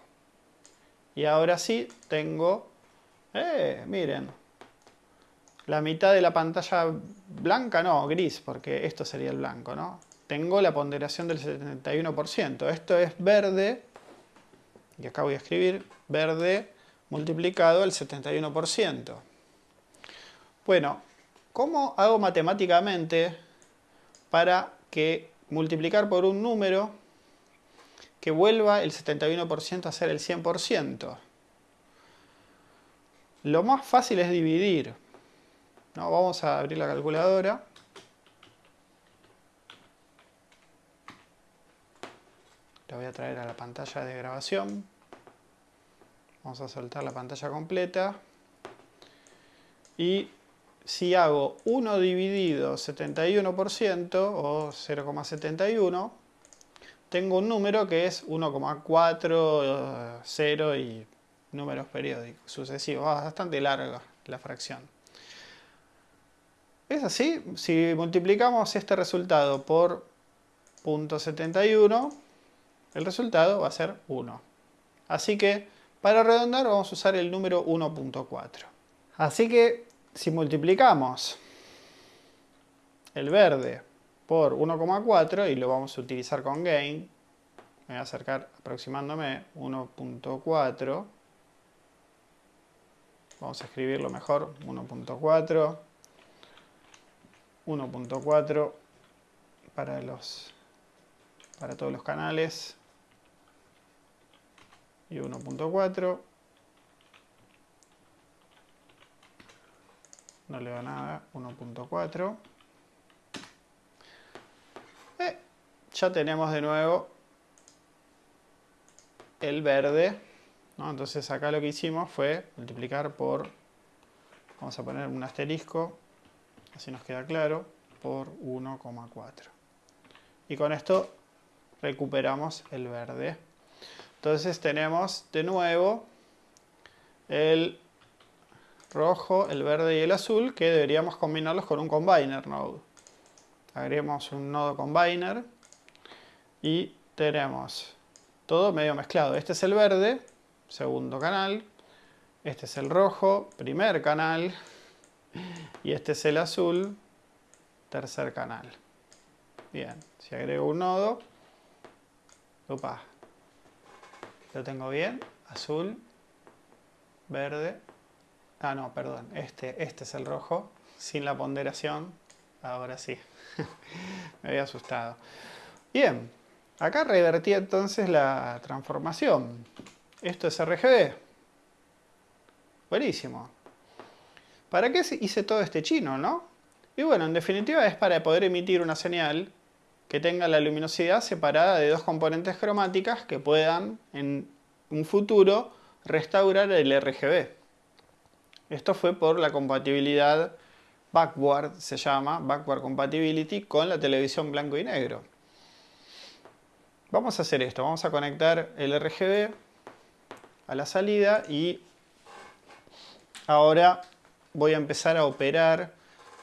Y ahora sí tengo, eh, miren, la mitad de la pantalla blanca, no, gris, porque esto sería el blanco, ¿no? Tengo la ponderación del 71%. Esto es verde y acá voy a escribir verde multiplicado el 71%. Bueno, ¿cómo hago matemáticamente para que multiplicar por un número que vuelva el 71% a ser el 100%. Lo más fácil es dividir. ¿no? Vamos a abrir la calculadora. La voy a traer a la pantalla de grabación. Vamos a soltar la pantalla completa. Y si hago 1 dividido 71% o 0,71, tengo un número que es 1,40 y números periódicos sucesivos. bastante larga la fracción. Es así, si multiplicamos este resultado por 0.71, el resultado va a ser 1. Así que para redondar vamos a usar el número 1.4. Así que si multiplicamos el verde por 1,4 y lo vamos a utilizar con gain, me voy a acercar aproximándome 1.4, vamos a escribirlo mejor, 1.4, 1.4 para los para todos los canales. Y 1.4 no le da nada, 1.4. Eh, ya tenemos de nuevo el verde. Entonces acá lo que hicimos fue multiplicar por, vamos a poner un asterisco, así nos queda claro, por 1,4. Y con esto recuperamos el verde. Entonces tenemos de nuevo el rojo, el verde y el azul, que deberíamos combinarlos con un combiner node. Agregamos un nodo combiner y tenemos todo medio mezclado. Este es el verde, segundo canal. Este es el rojo, primer canal. Y este es el azul, tercer canal. Bien, si agrego un nodo, opa, lo tengo bien, azul, verde, Ah, no, perdón. Este, este es el rojo, sin la ponderación. Ahora sí. Me había asustado. Bien, acá revertí entonces la transformación. Esto es RGB. Buenísimo. ¿Para qué hice todo este chino, no? Y bueno, en definitiva es para poder emitir una señal que tenga la luminosidad separada de dos componentes cromáticas que puedan en un futuro restaurar el RGB. Esto fue por la compatibilidad backward, se llama, backward compatibility, con la televisión blanco y negro. Vamos a hacer esto, vamos a conectar el RGB a la salida y ahora voy a empezar a operar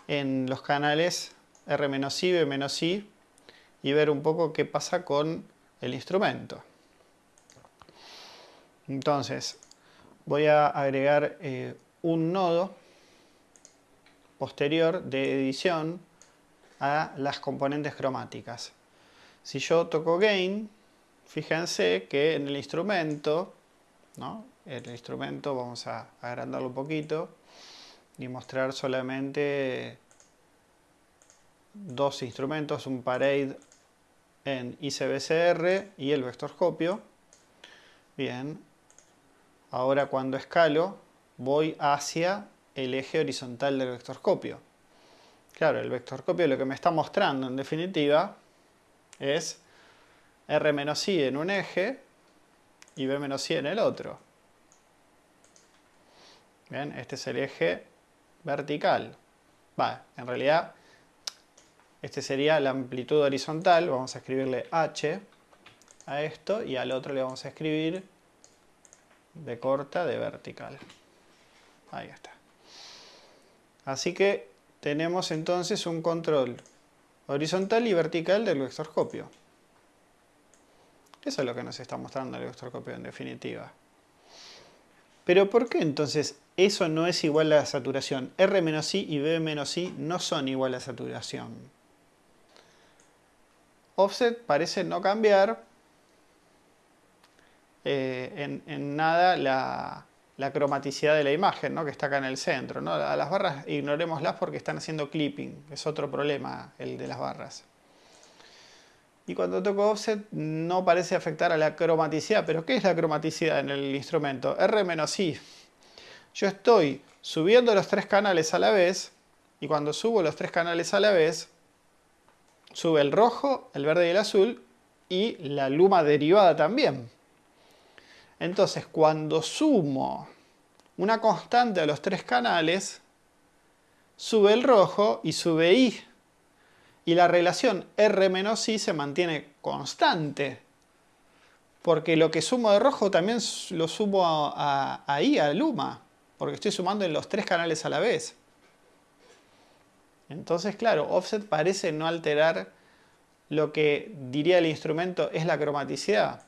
en los canales R-I, B-I y ver un poco qué pasa con el instrumento. Entonces, voy a agregar eh, un nodo posterior de edición a las componentes cromáticas. Si yo toco Gain, fíjense que en el instrumento, ¿no? el instrumento vamos a agrandarlo un poquito y mostrar solamente dos instrumentos, un parade en ICBCR y el vectorscopio. Bien, ahora cuando escalo voy hacia el eje horizontal del vectorscopio. Claro, el vectorscopio lo que me está mostrando en definitiva es R-I en un eje y B-I en el otro. Bien, este es el eje vertical. Va, en realidad este sería la amplitud horizontal, vamos a escribirle H a esto y al otro le vamos a escribir de corta de vertical. Ahí está. Así que tenemos entonces un control horizontal y vertical del vectorscopio. Eso es lo que nos está mostrando el vectorscopio en definitiva. Pero ¿por qué entonces eso no es igual a la saturación? R-I y B-I no son igual a saturación. Offset parece no cambiar eh, en nada la, la cromaticidad de la imagen, ¿no? que está acá en el centro. ¿no? Las barras ignorémoslas porque están haciendo clipping, es otro problema el de las barras. Y cuando toco offset no parece afectar a la cromaticidad. ¿Pero qué es la cromaticidad en el instrumento? R menos I. Yo estoy subiendo los tres canales a la vez y cuando subo los tres canales a la vez, sube el rojo, el verde y el azul y la luma derivada también. Entonces, cuando sumo una constante a los tres canales, sube el rojo y sube I. Y la relación R menos I se mantiene constante. Porque lo que sumo de rojo también lo sumo a, a I, a luma. Porque estoy sumando en los tres canales a la vez. Entonces, claro, offset parece no alterar lo que diría el instrumento es la cromaticidad.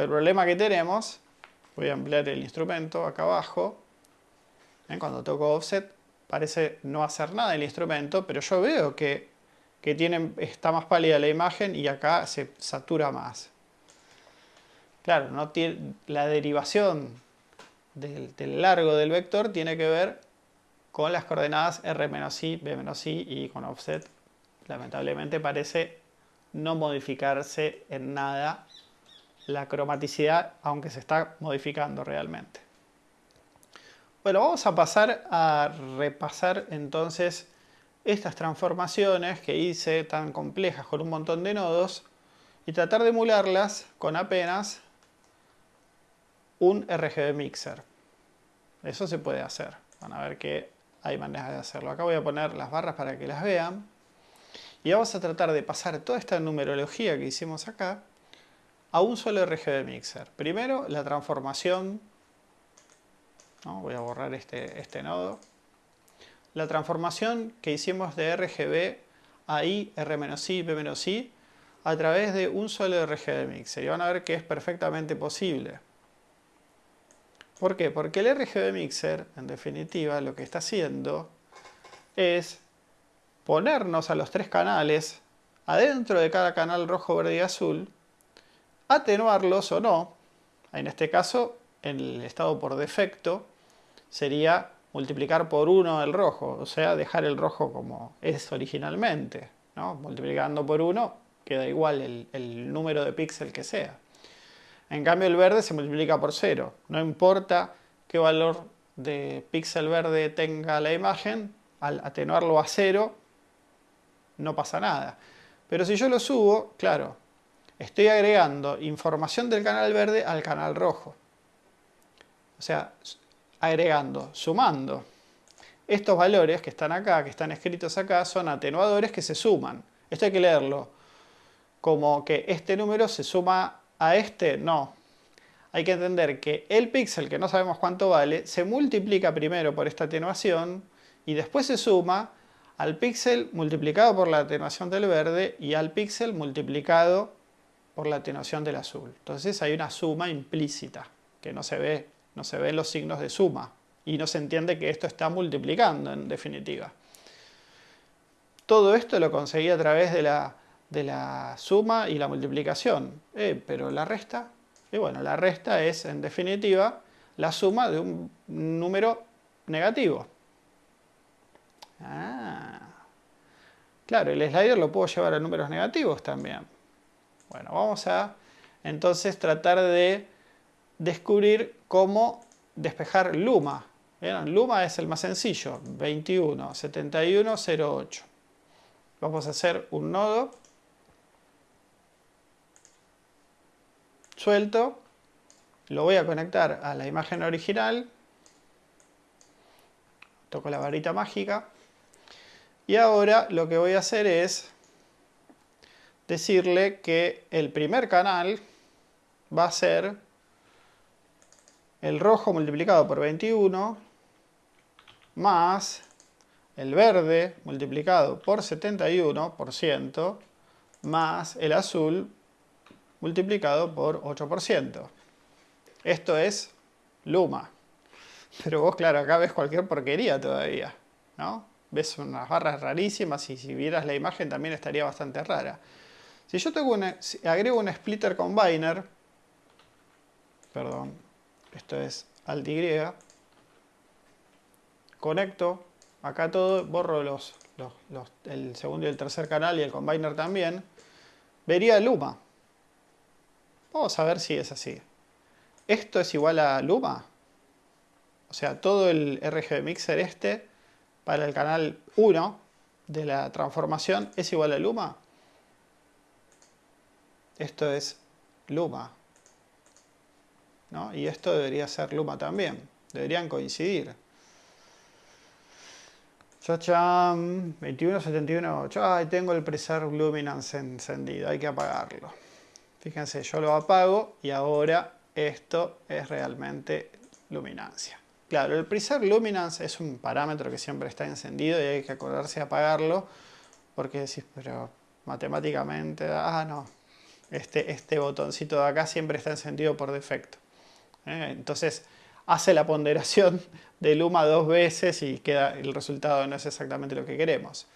El problema que tenemos, voy a ampliar el instrumento acá abajo, cuando toco offset parece no hacer nada el instrumento, pero yo veo que, está más pálida la imagen y acá se satura más. Claro, no tiene, la derivación del, del largo del vector tiene que ver con las coordenadas R-I, B-I y con offset lamentablemente parece no modificarse en nada la cromaticidad, aunque se está modificando realmente. Bueno, vamos a pasar a repasar entonces estas transformaciones que hice tan complejas con un montón de nodos y tratar de emularlas con apenas un RGB mixer. Eso se puede hacer. Van a ver que hay maneras de hacerlo. Acá voy a poner las barras para que las vean. Y vamos a tratar de pasar toda esta numerología que hicimos acá a un solo RGB mixer. Primero, la transformación. Voy a borrar este, este nodo. La transformación que hicimos de RGB a I, R-I, B-I a través de un solo RGB mixer. Y van a ver que es perfectamente posible. ¿Por qué? Porque el RGB Mixer, en definitiva, lo que está haciendo es ponernos a los tres canales adentro de cada canal rojo, verde y azul, atenuarlos o no. En este caso, el estado por defecto, sería multiplicar por 1 el rojo, o sea, dejar el rojo como es originalmente. Multiplicando por 1 queda igual el, número de píxel que sea. En cambio el verde se multiplica por cero. No importa qué valor de píxel verde tenga la imagen, al atenuarlo a cero no pasa nada. Pero si yo lo subo, claro, estoy agregando información del canal verde al canal rojo. O sea, agregando, sumando. Estos valores que están acá, que están escritos acá, son atenuadores que se suman. Esto hay que leerlo como que este número se suma a este no. Hay que entender que el píxel, que no sabemos cuánto vale, se multiplica primero por esta atenuación y después se suma al píxel multiplicado por la atenuación del verde y al píxel multiplicado por la atenuación del azul. Entonces hay una suma implícita que no se ve, no se ven los signos de suma y no se entiende que esto está multiplicando en definitiva. Todo esto lo conseguí a través de la de la suma y la multiplicación. Eh, pero la resta, y bueno, la resta es en definitiva la suma de un número negativo. Ah. Claro, el slider lo puedo llevar a números negativos también. Bueno, vamos a entonces tratar de descubrir cómo despejar Luma. Luma es el más sencillo, 21, 71, 08. Vamos a hacer un nodo. Suelto, lo voy a conectar a la imagen original, toco la varita mágica. Y ahora lo que voy a hacer es decirle que el primer canal va a ser el rojo multiplicado por 21 más el verde multiplicado por 71% más el azul multiplicado por 8%. Esto es Luma. Pero vos, claro, acá ves cualquier porquería todavía, ¿no? Ves unas barras rarísimas y si vieras la imagen también estaría bastante rara. Si yo tengo agrego un splitter combiner, perdón, esto es alt y, conecto acá todo, borro los, el segundo y el tercer canal y el combiner también, vería luma. Vamos a ver si es así. ¿Esto es igual a luma? O sea, todo el RGB Mixer este para el canal 1 de la transformación es igual a luma. Esto es luma. ¿no? Y esto debería ser luma también. Deberían coincidir. Chacham, 2171. Ay, tengo el Preserve Luminance encendido. Hay que apagarlo. Fíjense, yo lo apago y ahora esto es realmente luminancia. Claro, el Preserve Luminance es un parámetro que siempre está encendido y hay que acordarse de apagarlo porque decís, pero matemáticamente, ah, no, este, este botoncito de acá siempre está encendido por defecto. ¿eh? Entonces hace la ponderación de Luma dos veces y queda, el resultado no es exactamente lo que queremos.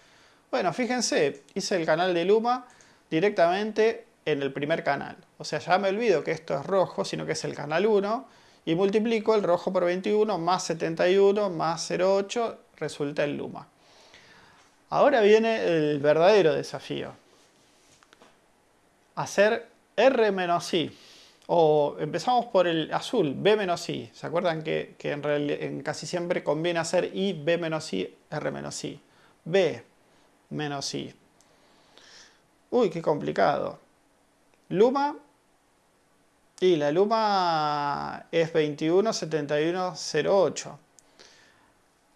Bueno, fíjense, hice el canal de Luma directamente en el primer canal. O sea, ya me olvido que esto es rojo, sino que es el canal 1 y multiplico el rojo por 21 más 71 más 0,8 resulta el Luma. Ahora viene el verdadero desafío. Hacer R menos I. O empezamos por el azul, B menos I. ¿Se acuerdan que, en, en, casi siempre conviene hacer I, B menos I, R menos I? B menos I. Uy, qué complicado. Luma. Y la Luma es 217108.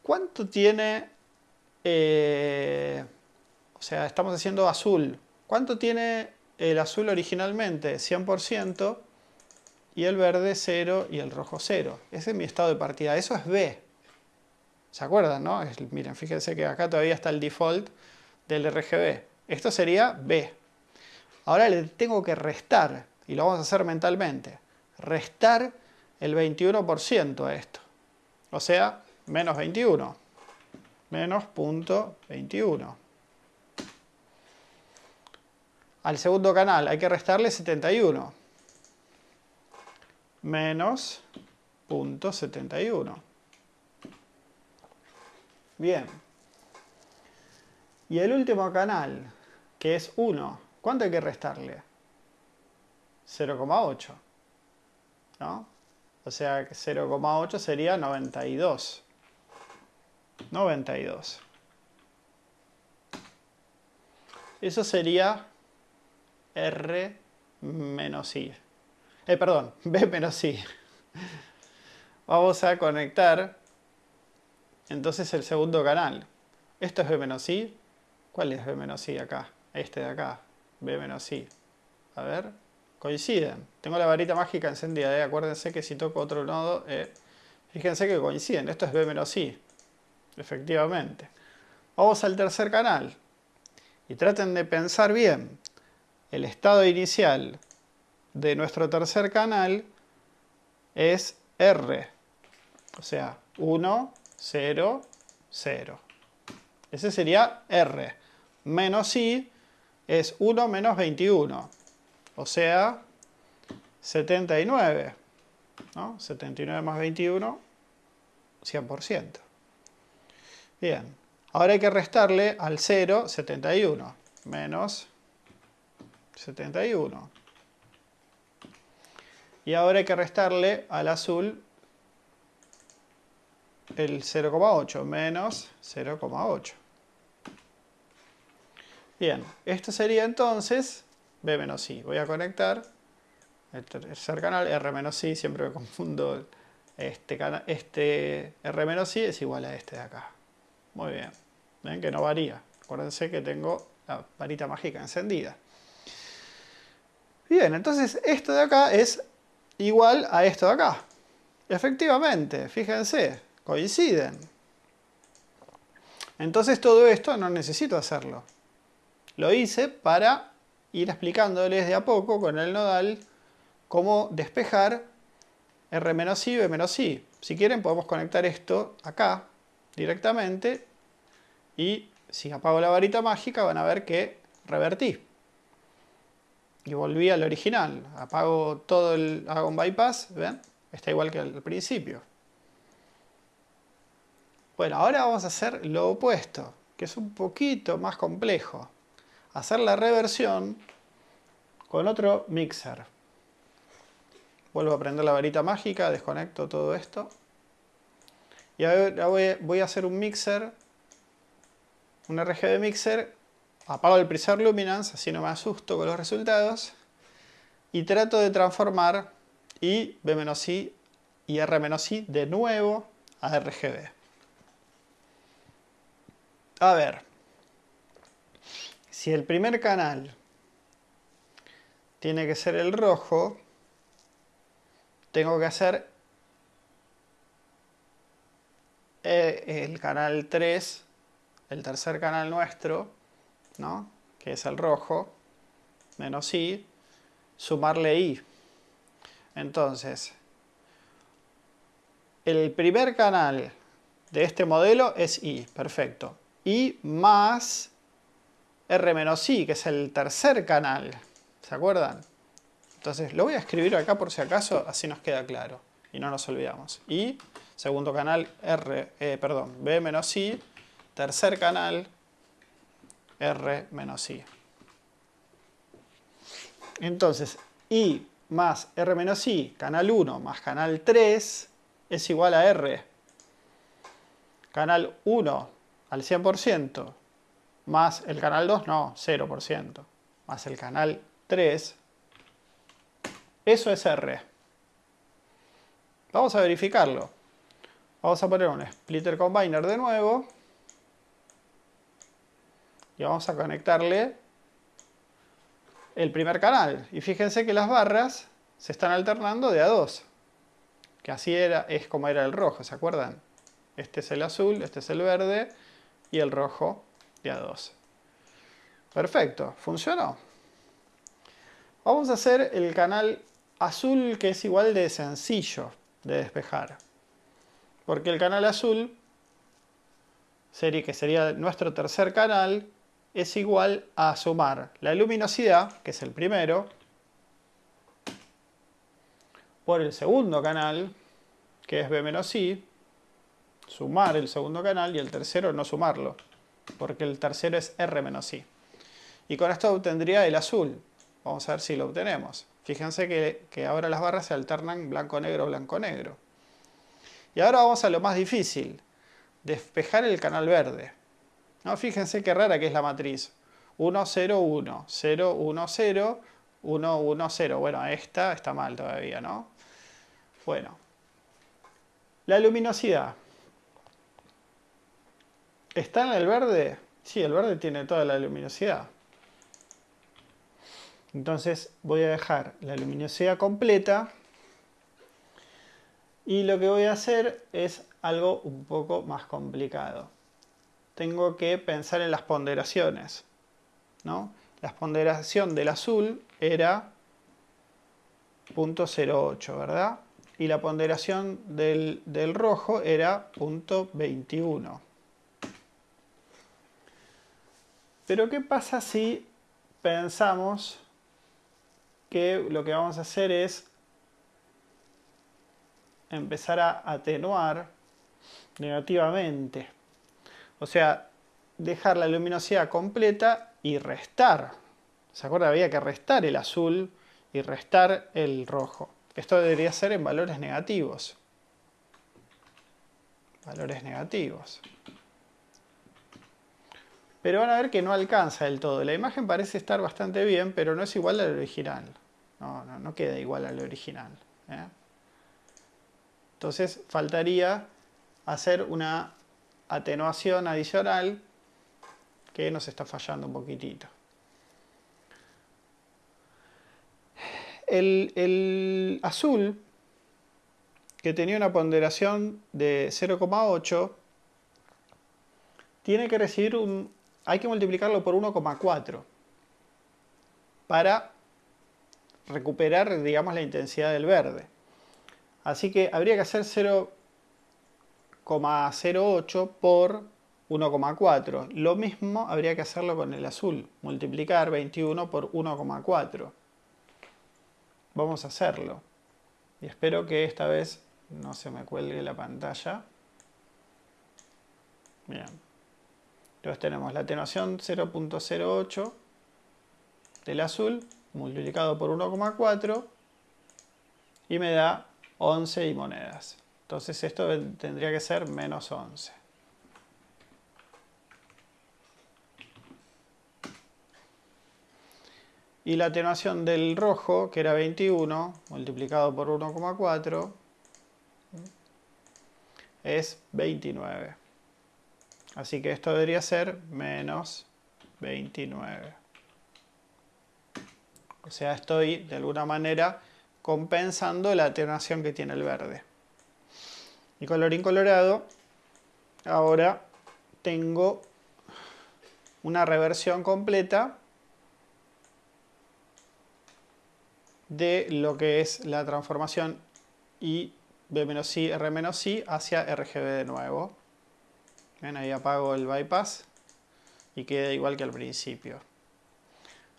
¿Cuánto tiene? Eh, o sea, estamos haciendo azul. ¿Cuánto tiene el azul originalmente? 100% y el verde 0 y el rojo 0. Ese es mi estado de partida. Eso es B. ¿Se acuerdan, no? miren, fíjense que acá todavía está el default del RGB. Esto sería B. Ahora le tengo que restar, y lo vamos a hacer mentalmente. Restar el 21% a esto. O sea, menos 21. Menos punto 21. Al segundo canal hay que restarle 71 menos 0.71. Bien. Y el último canal, que es 1, ¿cuánto hay que restarle? 0,8. ¿No? O sea que 0,8 sería 92. 92. Eso sería R menos I. Eh, perdón, B menos I. Vamos a conectar entonces el segundo canal. Esto es B menos I. ¿Cuál es B menos I acá? Este de acá. B menos I. A ver, coinciden. Tengo la varita mágica encendida. ¿eh? Acuérdense que si toco otro nodo, eh, fíjense que coinciden. Esto es B menos I. Efectivamente. Vamos al tercer canal. Y traten de pensar bien. El estado inicial de nuestro tercer canal es R. O sea, 1, 0, 0. Ese sería R. Menos I es 1 menos 21. O sea, 79. ¿no? 79 más 21, 100%. Bien. Ahora hay que restarle al 0, 71. Menos 71. Y ahora hay que restarle al azul el 0,8 menos 0,8. Bien, esto sería entonces B menos I. Voy a conectar el tercer canal, R menos I, siempre me confundo. Este, este R menos I es igual a este de acá. Muy bien, ven que no varía. Acuérdense que tengo la varita mágica encendida. Bien, entonces esto de acá es igual a esto de acá. Efectivamente, fíjense, coinciden. Entonces todo esto no necesito hacerlo. Lo hice para ir explicándoles de a poco con el nodal cómo despejar R menos I, B menos I. Si quieren podemos conectar esto acá directamente y si apago la varita mágica van a ver que revertí y volví al original. Apago todo el, hago un bypass, ¿ven? Está igual que al principio. Bueno, ahora vamos a hacer lo opuesto, que es un poquito más complejo. Hacer la reversión con otro mixer. Vuelvo a prender la varita mágica, desconecto todo esto. Y ahora voy, a hacer un mixer, un RGB mixer, apago el preset luminance, así no me asusto con los resultados, y trato de transformar I, B-I y R-I de nuevo a RGB. A ver, si el primer canal tiene que ser el rojo, tengo que hacer eh, el canal 3, el tercer canal nuestro, ¿no? que es el rojo, menos I, sumarle I. Entonces, el primer canal de este modelo es I, perfecto. I más R menos I, que es el tercer canal. ¿Se acuerdan? Entonces lo voy a escribir acá por si acaso, así nos queda claro y no nos olvidamos. Y segundo canal R, eh, perdón, B menos I, tercer canal R menos I. Entonces, I más R menos I, canal 1 más canal 3 es igual a R. Canal 1 al 100% más el canal 2, no, 0%, más el canal 3 eso es R. Vamos a verificarlo. Vamos a poner un splitter combiner de nuevo. Y vamos a conectarle el primer canal. Y fíjense que las barras se están alternando de a dos. Que así era, es como era el rojo, ¿se acuerdan? Este es el azul, este es el verde y el rojo de a dos. Perfecto, funcionó. Vamos a hacer el canal azul que es igual de sencillo de despejar. Porque el canal azul, que sería nuestro tercer canal, es igual a sumar la luminosidad, que es el primero, por el segundo canal, que es B menos I, sumar el segundo canal y el tercero no sumarlo, porque el tercero es R menos I. Y con esto obtendría el azul. Vamos a ver si lo obtenemos. Fíjense que, ahora las barras se alternan blanco-negro, blanco-negro. Y ahora vamos a lo más difícil, despejar el canal verde. ¿No? Fíjense qué rara que es la matriz. 1, 0, 1, 0, 1, 0, 1, 1, 0. Bueno, esta está mal todavía, ¿no? Bueno. La luminosidad. ¿Está en el verde? Sí, el verde tiene toda la luminosidad. Entonces voy a dejar la luminosidad completa y lo que voy a hacer es algo un poco más complicado. Tengo que pensar en las ponderaciones. ¿no? La ponderación del azul era 0.08, ¿verdad? Y la ponderación del, del rojo era 0.21. Pero ¿qué pasa si pensamos que lo que vamos a hacer es empezar a atenuar negativamente. O sea, dejar la luminosidad completa y restar. ¿Se acuerda? Había que restar el azul y restar el rojo. Esto debería ser en valores negativos. Valores negativos. Pero van a ver que no alcanza del todo. La imagen parece estar bastante bien, pero no es igual al original. No, no, no queda igual al original. ¿eh? Entonces faltaría hacer una atenuación adicional que nos está fallando un poquitito. El, el azul, que tenía una ponderación de 0,8, tiene que recibir un, hay que multiplicarlo por 1,4 para recuperar, digamos, la intensidad del verde. Así que habría que hacer 0,08 por 1,4. Lo mismo habría que hacerlo con el azul, multiplicar 21 por 1,4. Vamos a hacerlo. Y espero que esta vez no se me cuelgue la pantalla. Bien. Entonces tenemos la atenuación 0.08 del azul multiplicado por 1,4 y me da 11 y monedas. Entonces esto tendría que ser menos 11. Y la atenuación del rojo, que era 21, multiplicado por 1,4, es 29. Así que esto debería ser menos 29. O sea, estoy de alguna manera compensando la atenuación que tiene el verde. Y colorín colorado, ahora tengo una reversión completa de lo que es la transformación I, B-I, R-I hacia RGB de nuevo. Ven, ahí apago el bypass y queda igual que al principio.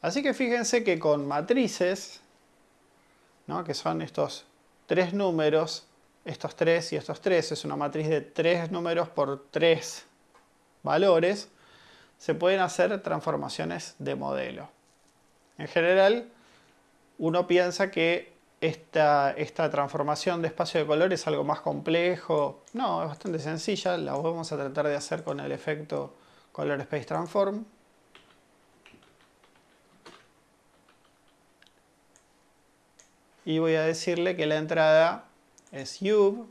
Así que fíjense que con matrices, ¿no? que son estos tres números, estos tres y estos tres, es una matriz de tres números por tres valores, se pueden hacer transformaciones de modelo. En general, uno piensa que esta, esta, transformación de espacio de color es algo más complejo. No, es bastante sencilla. La vamos a tratar de hacer con el efecto Color Space Transform. Y voy a decirle que la entrada es UV.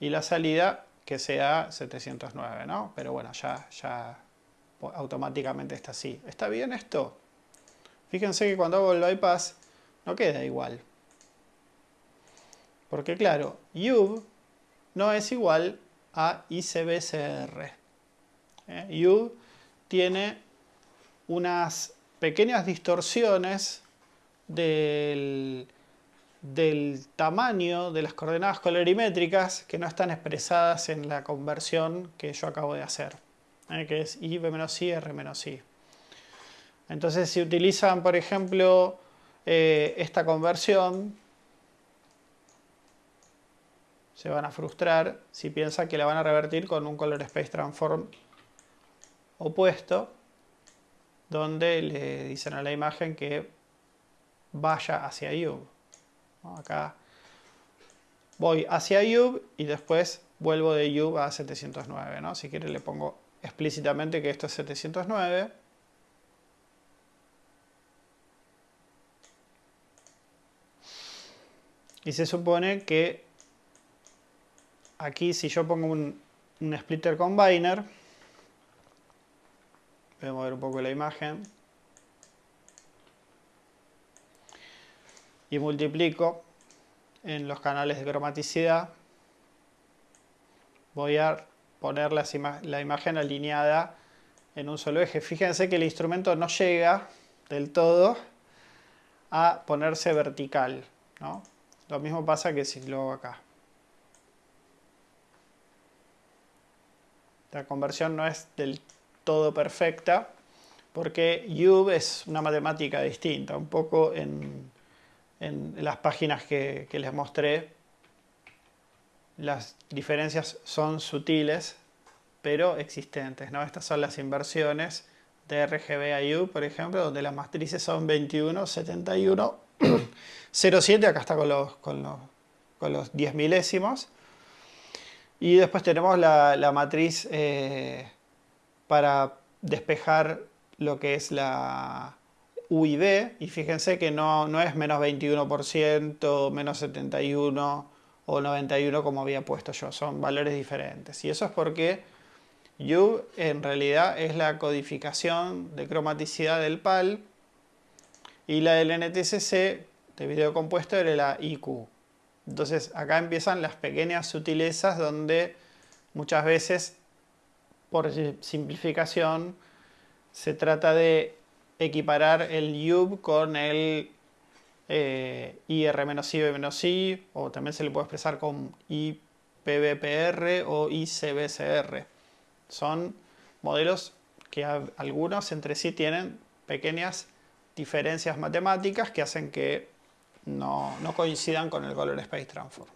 Y la salida que sea 709, ¿no? Pero bueno, ya, ya automáticamente está así. ¿Está bien esto? Fíjense que cuando hago el bypass no queda igual. Porque claro, UV no es igual a ICBCR. ¿Eh? UV tiene unas pequeñas distorsiones del, tamaño de las coordenadas colorimétricas que no están expresadas en la conversión que yo acabo de hacer. ¿eh? que es I, B menos I, R menos I. Entonces, si utilizan, por ejemplo, eh, esta conversión, se van a frustrar si piensan que la van a revertir con un color space transform opuesto, donde le dicen a la imagen que vaya hacia U. Acá voy hacia U y después vuelvo de U a 709. ¿no? Si quiere le pongo explícitamente que esto es 709. Y se supone que aquí si yo pongo un, splitter combiner, voy a mover un poco la imagen, y multiplico en los canales de cromaticidad, voy a poner la imagen alineada en un solo eje. Fíjense que el instrumento no llega del todo a ponerse vertical. Lo mismo pasa que si lo hago acá. La conversión no es del todo perfecta porque U es una matemática distinta. Un poco en, las páginas que les mostré las diferencias son sutiles, pero existentes. ¿no? Estas son las inversiones de RGB a U, por ejemplo, donde las matrices son 21, 71, 0,7, acá está con los, con los, con los 10 milésimos. Y después tenemos la, matriz eh, para despejar lo que es la UIB, y fíjense que no, no es menos 21%, menos 71%, o 91 como había puesto yo, son valores diferentes. Y eso es porque U en realidad es la codificación de cromaticidad del PAL y la del NTCC de video compuesto era la IQ. Entonces acá empiezan las pequeñas sutilezas donde muchas veces por simplificación se trata de equiparar el U con el eh, IR-I, o también se le puede expresar con IPBPR o ICBCR. Son modelos que algunos entre sí tienen pequeñas diferencias matemáticas que hacen que no, no coincidan con el Color Space Transform.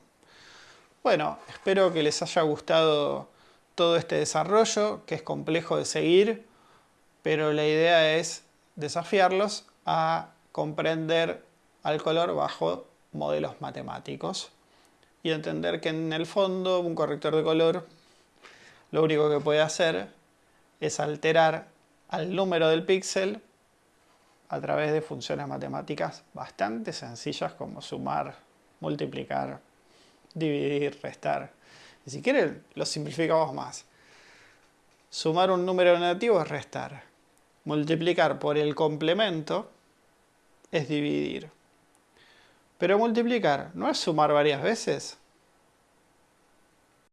Bueno, espero que les haya gustado todo este desarrollo, que es complejo de seguir, pero la idea es desafiarlos a comprender al color bajo modelos matemáticos y entender que en el fondo un corrector de color lo único que puede hacer es alterar al número del píxel a través de funciones matemáticas bastante sencillas como sumar, multiplicar, dividir, restar. Si quieren, lo simplificamos más. Sumar un número negativo es restar. Multiplicar por el complemento es dividir. Pero multiplicar no es sumar varias veces.